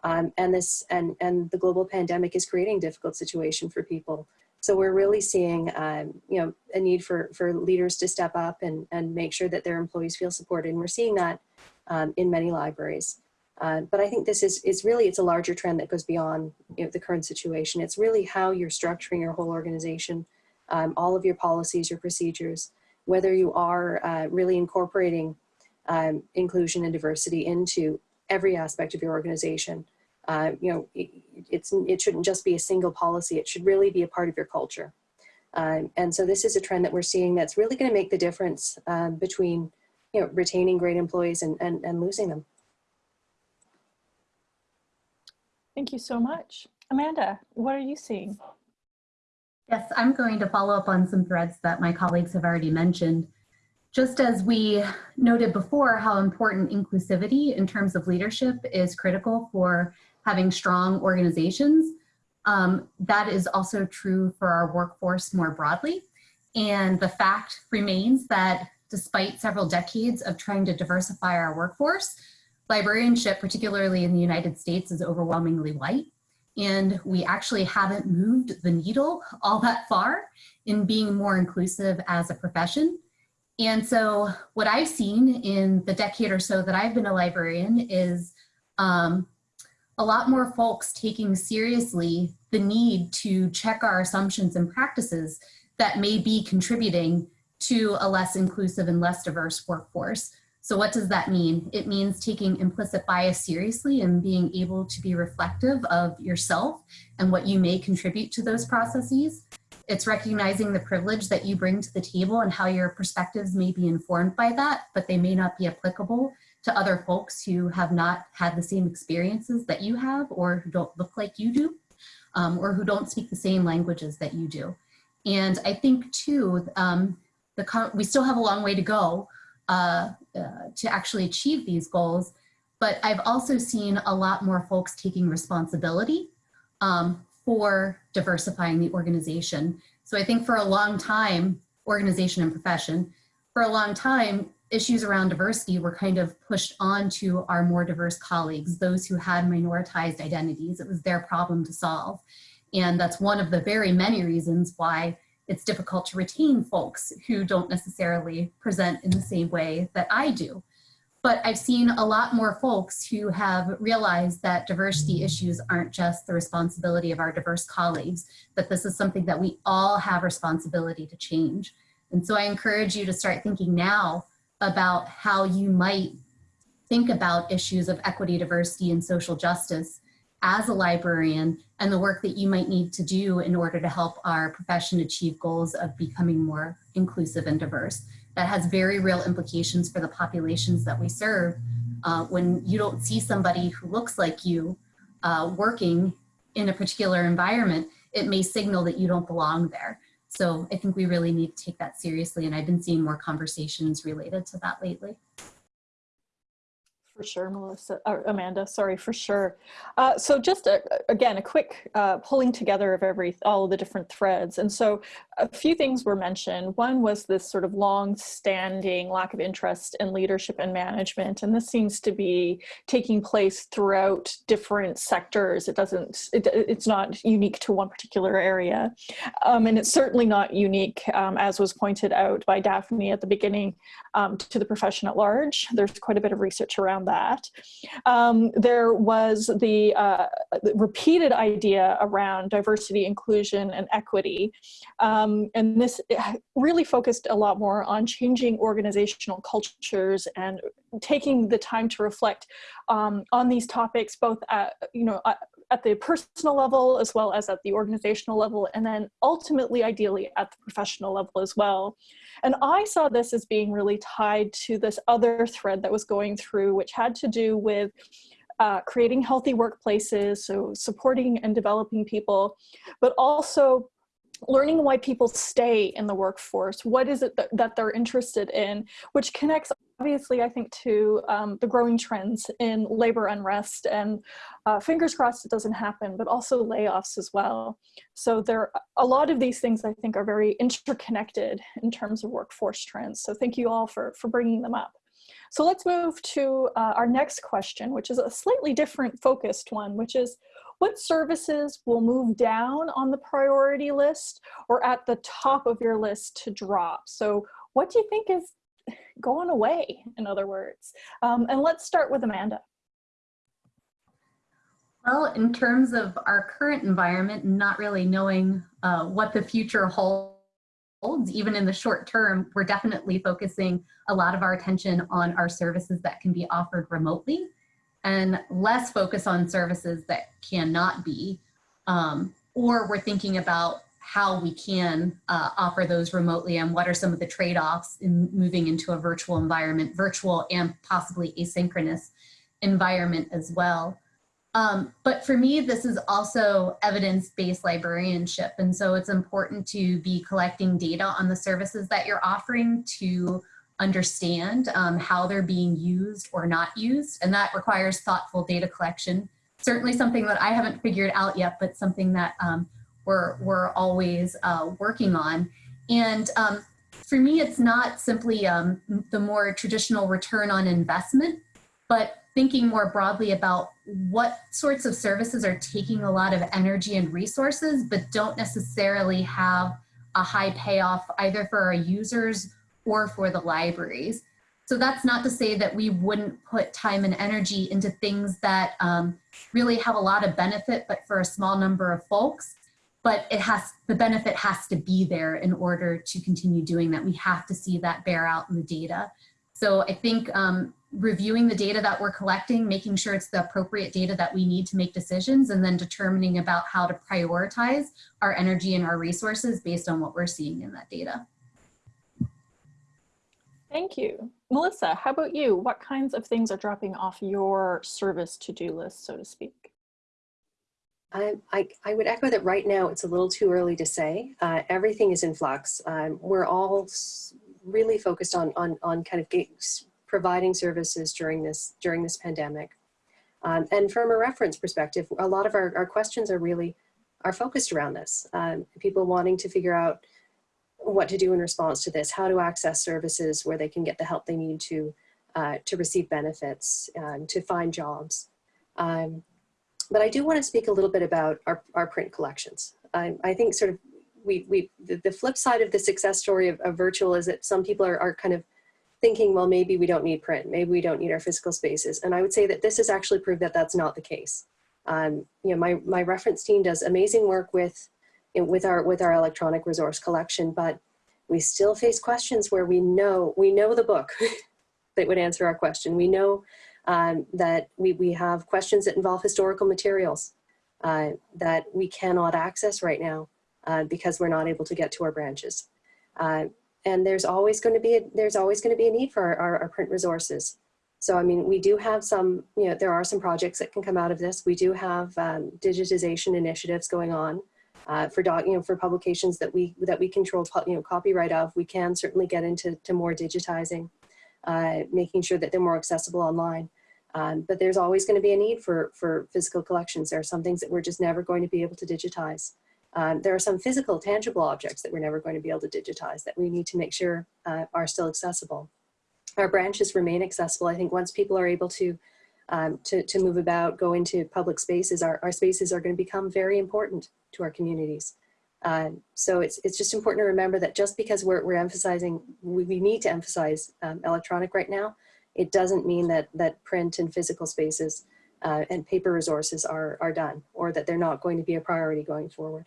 Um, and this, and, and the global pandemic is creating difficult situation for people. So we're really seeing, um, you know, a need for, for leaders to step up and, and make sure that their employees feel supported. And we're seeing that um, in many libraries. Uh, but I think this is, is really, it's a larger trend that goes beyond you know, the current situation. It's really how you're structuring your whole organization, um, all of your policies, your procedures, whether you are uh, really incorporating um, inclusion and diversity into every aspect of your organization uh, you know, it, it's, it shouldn't just be a single policy. It should really be a part of your culture. Um, and so this is a trend that we're seeing that's really going to make the difference um, between, you know, retaining great employees and, and, and losing them. Thank you so much. Amanda, what are you seeing? Yes, I'm going to follow up on some threads that my colleagues have already mentioned. Just as we noted before how important inclusivity in terms of leadership is critical for having strong organizations. Um, that is also true for our workforce more broadly. And the fact remains that despite several decades of trying to diversify our workforce, librarianship, particularly in the United States, is overwhelmingly white. And we actually haven't moved the needle all that far in being more inclusive as a profession. And so what I've seen in the decade or so that I've been a librarian is um, a lot more folks taking seriously the need to check our assumptions and practices that may be contributing to a less inclusive and less diverse workforce. So what does that mean? It means taking implicit bias seriously and being able to be reflective of yourself and what you may contribute to those processes. it's recognizing the privilege that you bring to the table and how your perspectives may be informed by that, but they may not be applicable to other folks who have not had the same experiences that you have or who don't look like you do um, or who don't speak the same languages that you do. And I think too, um, the we still have a long way to go uh, uh, to actually achieve these goals, but I've also seen a lot more folks taking responsibility um, for diversifying the organization. So I think for a long time, organization and profession, for a long time, issues around diversity were kind of pushed on to our more diverse colleagues, those who had minoritized identities. It was their problem to solve. And that's one of the very many reasons why it's difficult to retain folks who don't necessarily present in the same way that I do. But I've seen a lot more folks who have realized that diversity issues aren't just the responsibility of our diverse colleagues, that this is something that we all have responsibility to change. And so I encourage you to start thinking now about how you might think about issues of equity, diversity, and social justice as a librarian and the work that you might need to do in order to help our profession achieve goals of becoming more inclusive and diverse that has very real implications for the populations that we serve. Uh, when you don't see somebody who looks like you uh, working in a particular environment, it may signal that you don't belong there. So I think we really need to take that seriously. And I've been seeing more conversations related to that lately. For sure, Melissa, or Amanda, sorry, for sure. Uh, so just a, again, a quick uh, pulling together of every, all of the different threads. And so a few things were mentioned. One was this sort of long standing lack of interest in leadership and management. And this seems to be taking place throughout different sectors. It doesn't, it, it's not unique to one particular area. Um, and it's certainly not unique, um, as was pointed out by Daphne at the beginning, um, to the profession at large. There's quite a bit of research around that. Um, there was the, uh, repeated idea around diversity, inclusion, and equity. Um, and this really focused a lot more on changing organizational cultures and taking the time to reflect um, on these topics, both at, you know, at the personal level as well as at the organizational level, and then ultimately, ideally, at the professional level as well. And I saw this as being really tied to this other thread that was going through, which had to do with uh, creating healthy workplaces, so supporting and developing people, but also learning why people stay in the workforce. What is it that, that they're interested in, which connects obviously, I think, to um, the growing trends in labor unrest and uh, fingers crossed it doesn't happen, but also layoffs as well. So there, are a lot of these things I think are very interconnected in terms of workforce trends. So thank you all for, for bringing them up. So let's move to uh, our next question, which is a slightly different focused one, which is what services will move down on the priority list or at the top of your list to drop? So what do you think is going away, in other words? Um, and let's start with Amanda. Well, in terms of our current environment, not really knowing uh, what the future holds, even in the short term, we're definitely focusing a lot of our attention on our services that can be offered remotely and less focus on services that cannot be. Um, or we're thinking about how we can uh, offer those remotely and what are some of the trade-offs in moving into a virtual environment, virtual and possibly asynchronous environment as well. Um, but for me, this is also evidence-based librarianship. And so it's important to be collecting data on the services that you're offering to understand um, how they're being used or not used. And that requires thoughtful data collection. Certainly something that I haven't figured out yet, but something that um, we're, we're always uh, working on. And um, for me, it's not simply um, the more traditional return on investment, but thinking more broadly about what sorts of services are taking a lot of energy and resources, but don't necessarily have a high payoff either for our users or for the libraries. So that's not to say that we wouldn't put time and energy into things that um, really have a lot of benefit, but for a small number of folks but it has the benefit has to be there in order to continue doing that. We have to see that bear out in the data. So I think um, reviewing the data that we're collecting, making sure it's the appropriate data that we need to make decisions, and then determining about how to prioritize our energy and our resources based on what we're seeing in that data. Thank you. Melissa, how about you? What kinds of things are dropping off your service to-do list, so to speak? I, I, I would echo that right now it's a little too early to say. Uh, everything is in flux. Um, we're all really focused on, on, on kind of providing services during this, during this pandemic. Um, and from a reference perspective, a lot of our, our questions are really are focused around this. Um, people wanting to figure out what to do in response to this, how to access services where they can get the help they need to, uh, to receive benefits, um, to find jobs. Um, but I do want to speak a little bit about our, our print collections. I, I think sort of we, we the, the, flip side of the success story of, of virtual is that some people are, are kind of thinking, well, maybe we don't need print, maybe we don't need our physical spaces. And I would say that this has actually proved that that's not the case. Um, you know, my, my reference team does amazing work with, with, our, with our electronic resource collection, but we still face questions where we know, we know the book that would answer our question. We know um, that we, we have questions that involve historical materials uh, that we cannot access right now uh, because we're not able to get to our branches. Uh, and there's always going to be a, there's always going to be a need for our, our, our, print resources. So I mean, we do have some, you know, there are some projects that can come out of this. We do have um, digitization initiatives going on uh, for doc, you know, for publications that we that we control, you know, copyright of. We can certainly get into to more digitizing, uh, making sure that they're more accessible online. Um, but there's always going to be a need for, for physical collections. There are some things that we're just never going to be able to digitize. Um, there are some physical, tangible objects that we're never going to be able to digitize that we need to make sure uh, are still accessible. Our branches remain accessible. I think once people are able to, um, to, to move about, go into public spaces, our, our spaces are going to become very important to our communities. Um, so it's, it's just important to remember that just because we're, we're emphasizing, we, we need to emphasize um, electronic right now, it doesn't mean that, that print and physical spaces uh, and paper resources are, are done or that they're not going to be a priority going forward.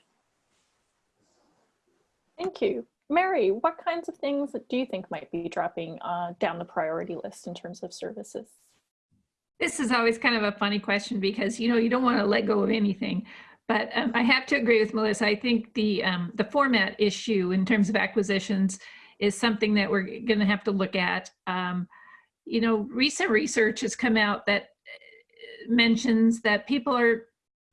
Thank you. Mary, what kinds of things do you think might be dropping uh, down the priority list in terms of services? This is always kind of a funny question because, you know, you don't want to let go of anything. But um, I have to agree with Melissa. I think the, um, the format issue in terms of acquisitions is something that we're going to have to look at. Um, you know, recent research has come out that uh, mentions that people are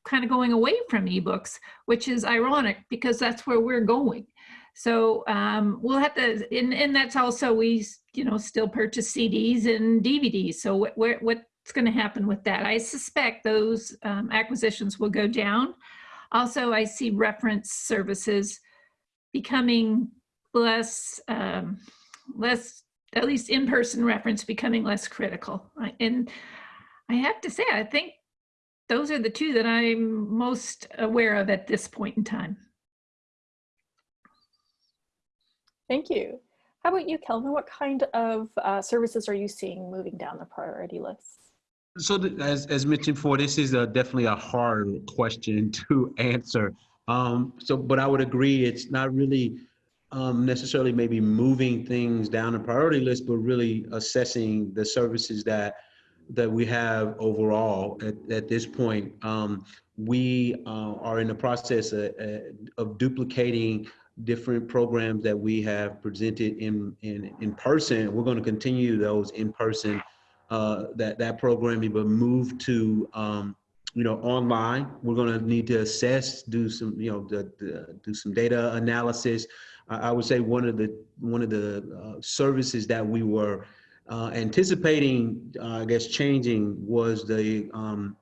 kind of going away from ebooks, which is ironic because that's where we're going. So um, we'll have to, and, and that's also, we, you know, still purchase CDs and DVDs. So what, what's going to happen with that? I suspect those um, acquisitions will go down. Also, I see reference services becoming less, um, less at least in-person reference becoming less critical. And I have to say, I think those are the two that I'm most aware of at this point in time. Thank you. How about you, Kelvin? What kind of uh, services are you seeing moving down the priority list? So as, as mentioned before, this is a, definitely a hard question to answer. Um, so, but I would agree, it's not really um, necessarily maybe moving things down the priority list, but really assessing the services that that we have overall at, at this point. Um, we uh, are in the process of, of, duplicating different programs that we have presented in in, in person. We're going to continue those in person uh, that that programming, but move to um, you know online. We're going to need to assess, do some you know the, the, do some data analysis I would say one of the one of the uh, services that we were uh, anticipating, uh, I guess, changing was the um,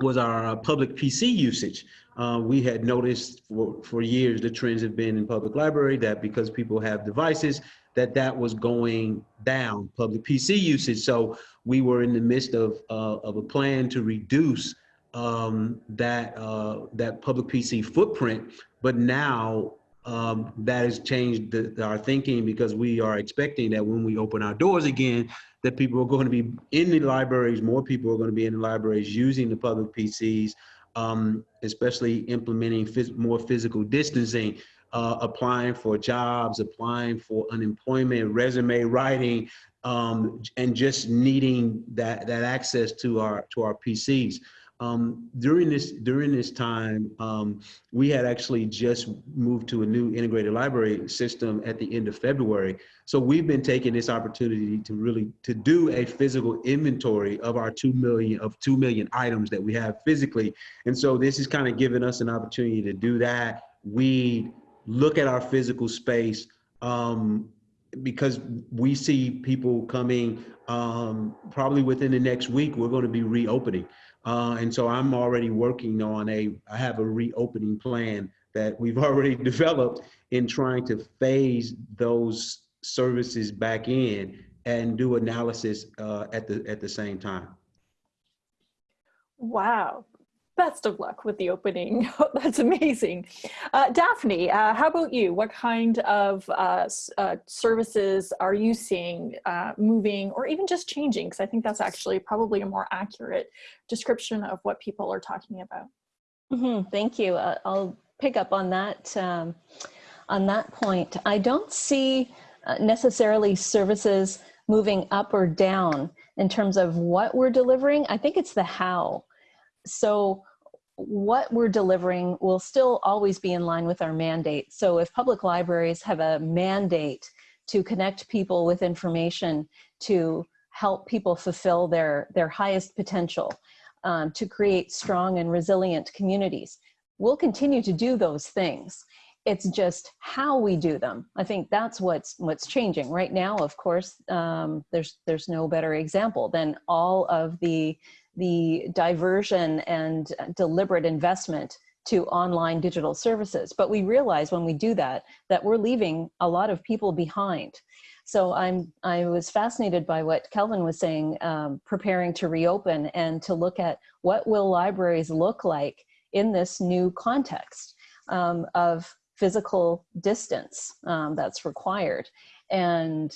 was our public PC usage. Uh, we had noticed for, for years the trends have been in public library that because people have devices that that was going down public PC usage. So we were in the midst of uh, of a plan to reduce um, that uh, that public PC footprint. But now um, that has changed the, our thinking because we are expecting that when we open our doors again, that people are going to be in the libraries, more people are going to be in the libraries using the public PCs, um, especially implementing phys more physical distancing, uh, applying for jobs, applying for unemployment, resume writing, um, and just needing that that access to our to our PCs. Um, during this during this time, um, we had actually just moved to a new integrated library system at the end of February. So we've been taking this opportunity to really to do a physical inventory of our two million of two million items that we have physically. And so this is kind of giving us an opportunity to do that. We look at our physical space um, because we see people coming um, probably within the next week. We're going to be reopening. Uh, and so I'm already working on a, I have a reopening plan that we've already developed in trying to phase those services back in and do analysis uh, at the at the same time. Wow. Best of luck with the opening. That's amazing. Uh, Daphne, uh, how about you? What kind of uh, uh services are you seeing uh, moving or even just changing? Because I think that's actually probably a more accurate description of what people are talking about. Mm -hmm. Thank you. Uh, I'll pick up on that, um, on that point. I don't see necessarily services moving up or down in terms of what we're delivering. I think it's the how. So what we're delivering will still always be in line with our mandate. So if public libraries have a mandate to connect people with information, to help people fulfill their, their highest potential, um, to create strong and resilient communities, we'll continue to do those things. It's just how we do them. I think that's what's what's changing right now. Of course, um, there's there's no better example than all of the the diversion and deliberate investment to online digital services. But we realize when we do that, that we're leaving a lot of people behind. So I'm, I was fascinated by what Kelvin was saying, um, preparing to reopen and to look at what will libraries look like in this new context um, of physical distance um, that's required and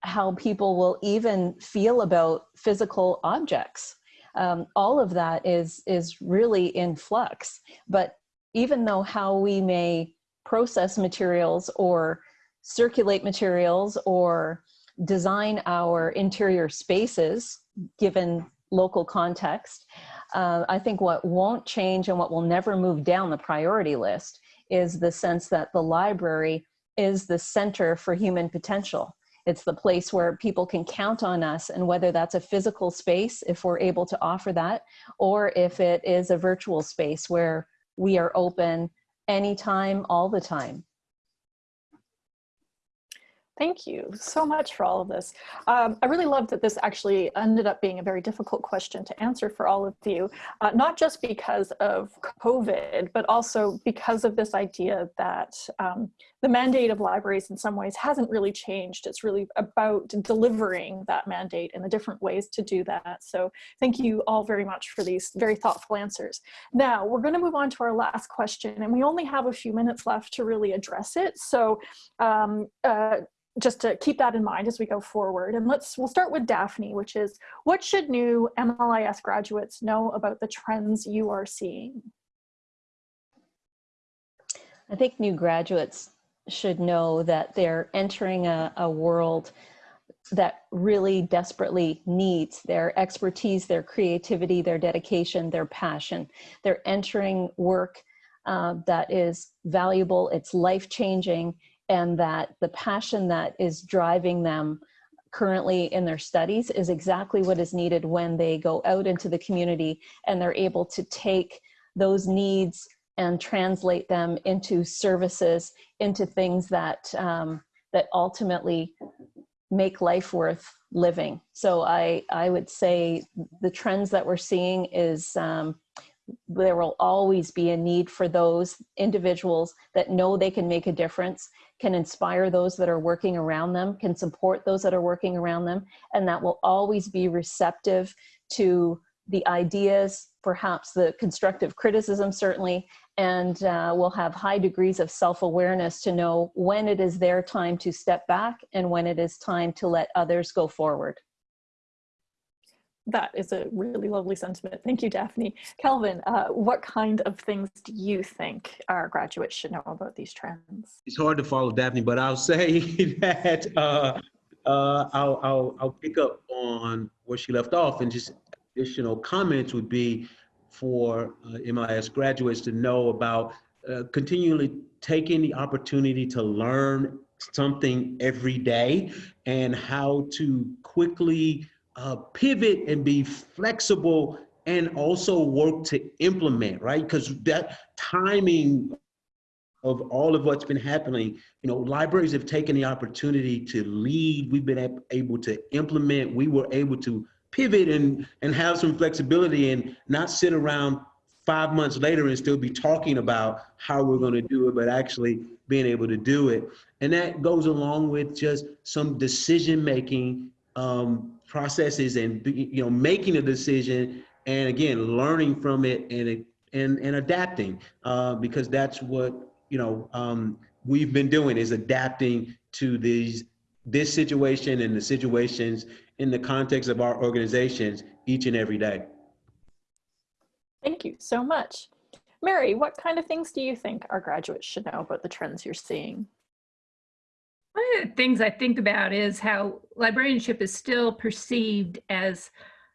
how people will even feel about physical objects um, all of that is, is really in flux. But even though how we may process materials or circulate materials or design our interior spaces, given local context, uh, I think what won't change and what will never move down the priority list is the sense that the library is the center for human potential. It's the place where people can count on us and whether that's a physical space, if we're able to offer that, or if it is a virtual space where we are open anytime, all the time. Thank you so much for all of this. Um, I really love that this actually ended up being a very difficult question to answer for all of you, uh, not just because of COVID, but also because of this idea that um, the mandate of libraries in some ways hasn't really changed. It's really about delivering that mandate and the different ways to do that. So thank you all very much for these very thoughtful answers. Now we're gonna move on to our last question and we only have a few minutes left to really address it. So um, uh, just to keep that in mind as we go forward. And let's, we'll start with Daphne, which is, what should new MLIS graduates know about the trends you are seeing? I think new graduates should know that they're entering a, a world that really desperately needs their expertise, their creativity, their dedication, their passion. They're entering work uh, that is valuable, it's life-changing, and that the passion that is driving them currently in their studies is exactly what is needed when they go out into the community and they're able to take those needs and translate them into services, into things that, um, that ultimately make life worth living. So I, I would say the trends that we're seeing is um, there will always be a need for those individuals that know they can make a difference, can inspire those that are working around them, can support those that are working around them, and that will always be receptive to the ideas, perhaps the constructive criticism certainly, and uh, will have high degrees of self-awareness to know when it is their time to step back and when it is time to let others go forward that is a really lovely sentiment. Thank you, Daphne. Kelvin, uh, what kind of things do you think our graduates should know about these trends? It's hard to follow Daphne, but I'll say that uh, uh, I'll, I'll, I'll pick up on where she left off and just additional comments would be for uh, MIS graduates to know about uh, continually taking the opportunity to learn something every day and how to quickly uh, pivot and be flexible and also work to implement, right? Because that timing of all of what's been happening, you know, libraries have taken the opportunity to lead. We've been able to implement. We were able to pivot and, and have some flexibility and not sit around five months later and still be talking about how we're going to do it, but actually being able to do it. And that goes along with just some decision making um, processes and you know making a decision and again learning from it and and and adapting uh, because that's what you know um, we've been doing is adapting to these this situation and the situations in the context of our organizations each and every day. Thank you so much. Mary, what kind of things do you think our graduates should know about the trends you're seeing? One of the things I think about is how librarianship is still perceived as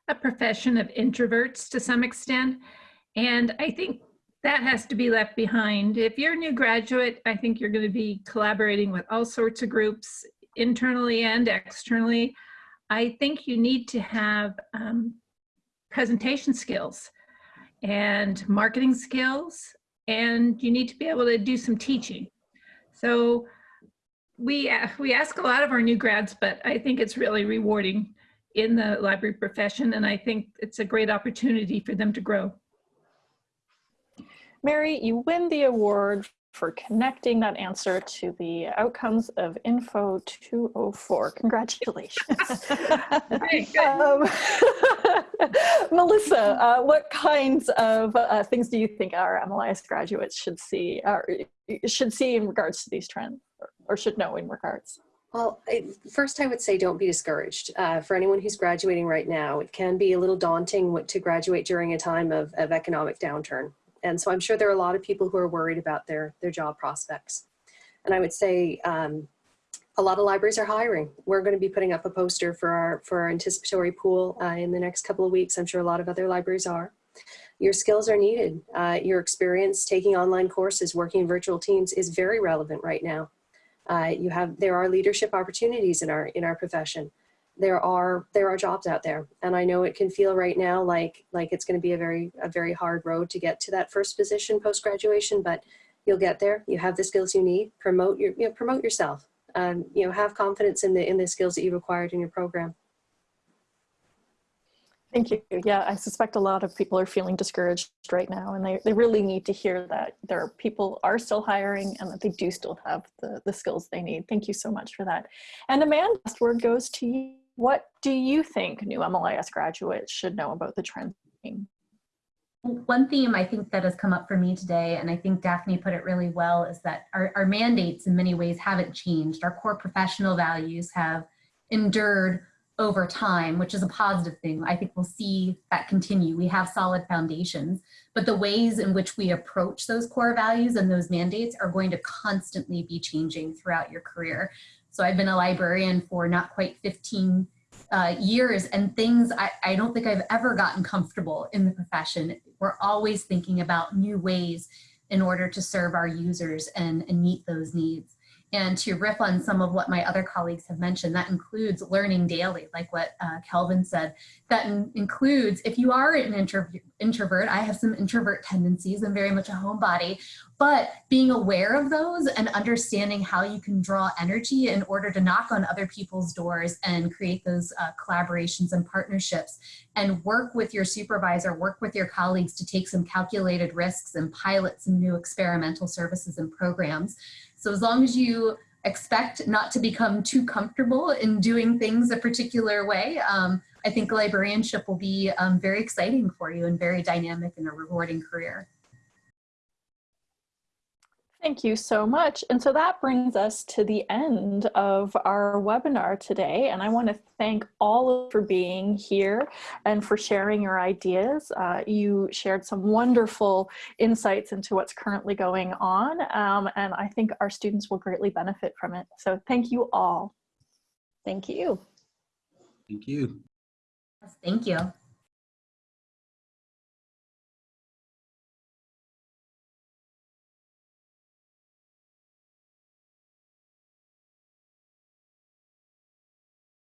a profession of introverts to some extent. And I think that has to be left behind. If you're a new graduate, I think you're going to be collaborating with all sorts of groups, internally and externally. I think you need to have um, presentation skills and marketing skills, and you need to be able to do some teaching. So we, uh, we ask a lot of our new grads, but I think it's really rewarding in the library profession, and I think it's a great opportunity for them to grow. Mary, you win the award for connecting that answer to the outcomes of Info 204. Congratulations. um, Melissa, uh, what kinds of uh, things do you think our MLIS graduates should see, or should see in regards to these trends, or, or should know in regards? Well, first I would say don't be discouraged. Uh, for anyone who's graduating right now, it can be a little daunting to graduate during a time of, of economic downturn. And so I'm sure there are a lot of people who are worried about their, their job prospects. And I would say um, a lot of libraries are hiring. We're going to be putting up a poster for our, for our anticipatory pool uh, in the next couple of weeks. I'm sure a lot of other libraries are. Your skills are needed. Uh, your experience taking online courses, working in virtual teams is very relevant right now. Uh, you have, there are leadership opportunities in our, in our profession there are there are jobs out there and i know it can feel right now like like it's going to be a very a very hard road to get to that first position post graduation but you'll get there you have the skills you need promote your you know, promote yourself um, you know have confidence in the in the skills that you required in your program Thank you. Yeah, I suspect a lot of people are feeling discouraged right now and they, they really need to hear that there are people are still hiring and that they do still have the, the skills they need. Thank you so much for that. And Amanda, last word goes to you. What do you think new MLIS graduates should know about the trend? One theme I think that has come up for me today, and I think Daphne put it really well, is that our, our mandates in many ways haven't changed. Our core professional values have endured over time, which is a positive thing. I think we'll see that continue. We have solid foundations, but the ways in which we approach those core values and those mandates are going to constantly be changing throughout your career. So I've been a librarian for not quite 15 uh, years and things I, I don't think I've ever gotten comfortable in the profession. We're always thinking about new ways in order to serve our users and, and meet those needs. And to riff on some of what my other colleagues have mentioned, that includes learning daily, like what uh, Kelvin said. That in includes, if you are an introvert, I have some introvert tendencies, I'm very much a homebody, but being aware of those and understanding how you can draw energy in order to knock on other people's doors and create those uh, collaborations and partnerships and work with your supervisor, work with your colleagues to take some calculated risks and pilot some new experimental services and programs. So as long as you expect not to become too comfortable in doing things a particular way, um, I think librarianship will be um, very exciting for you and very dynamic and a rewarding career. Thank you so much. And so that brings us to the end of our webinar today. And I want to thank all of you for being here and for sharing your ideas. Uh, you shared some wonderful insights into what's currently going on. Um, and I think our students will greatly benefit from it. So thank you all. Thank you. Thank you. Thank you.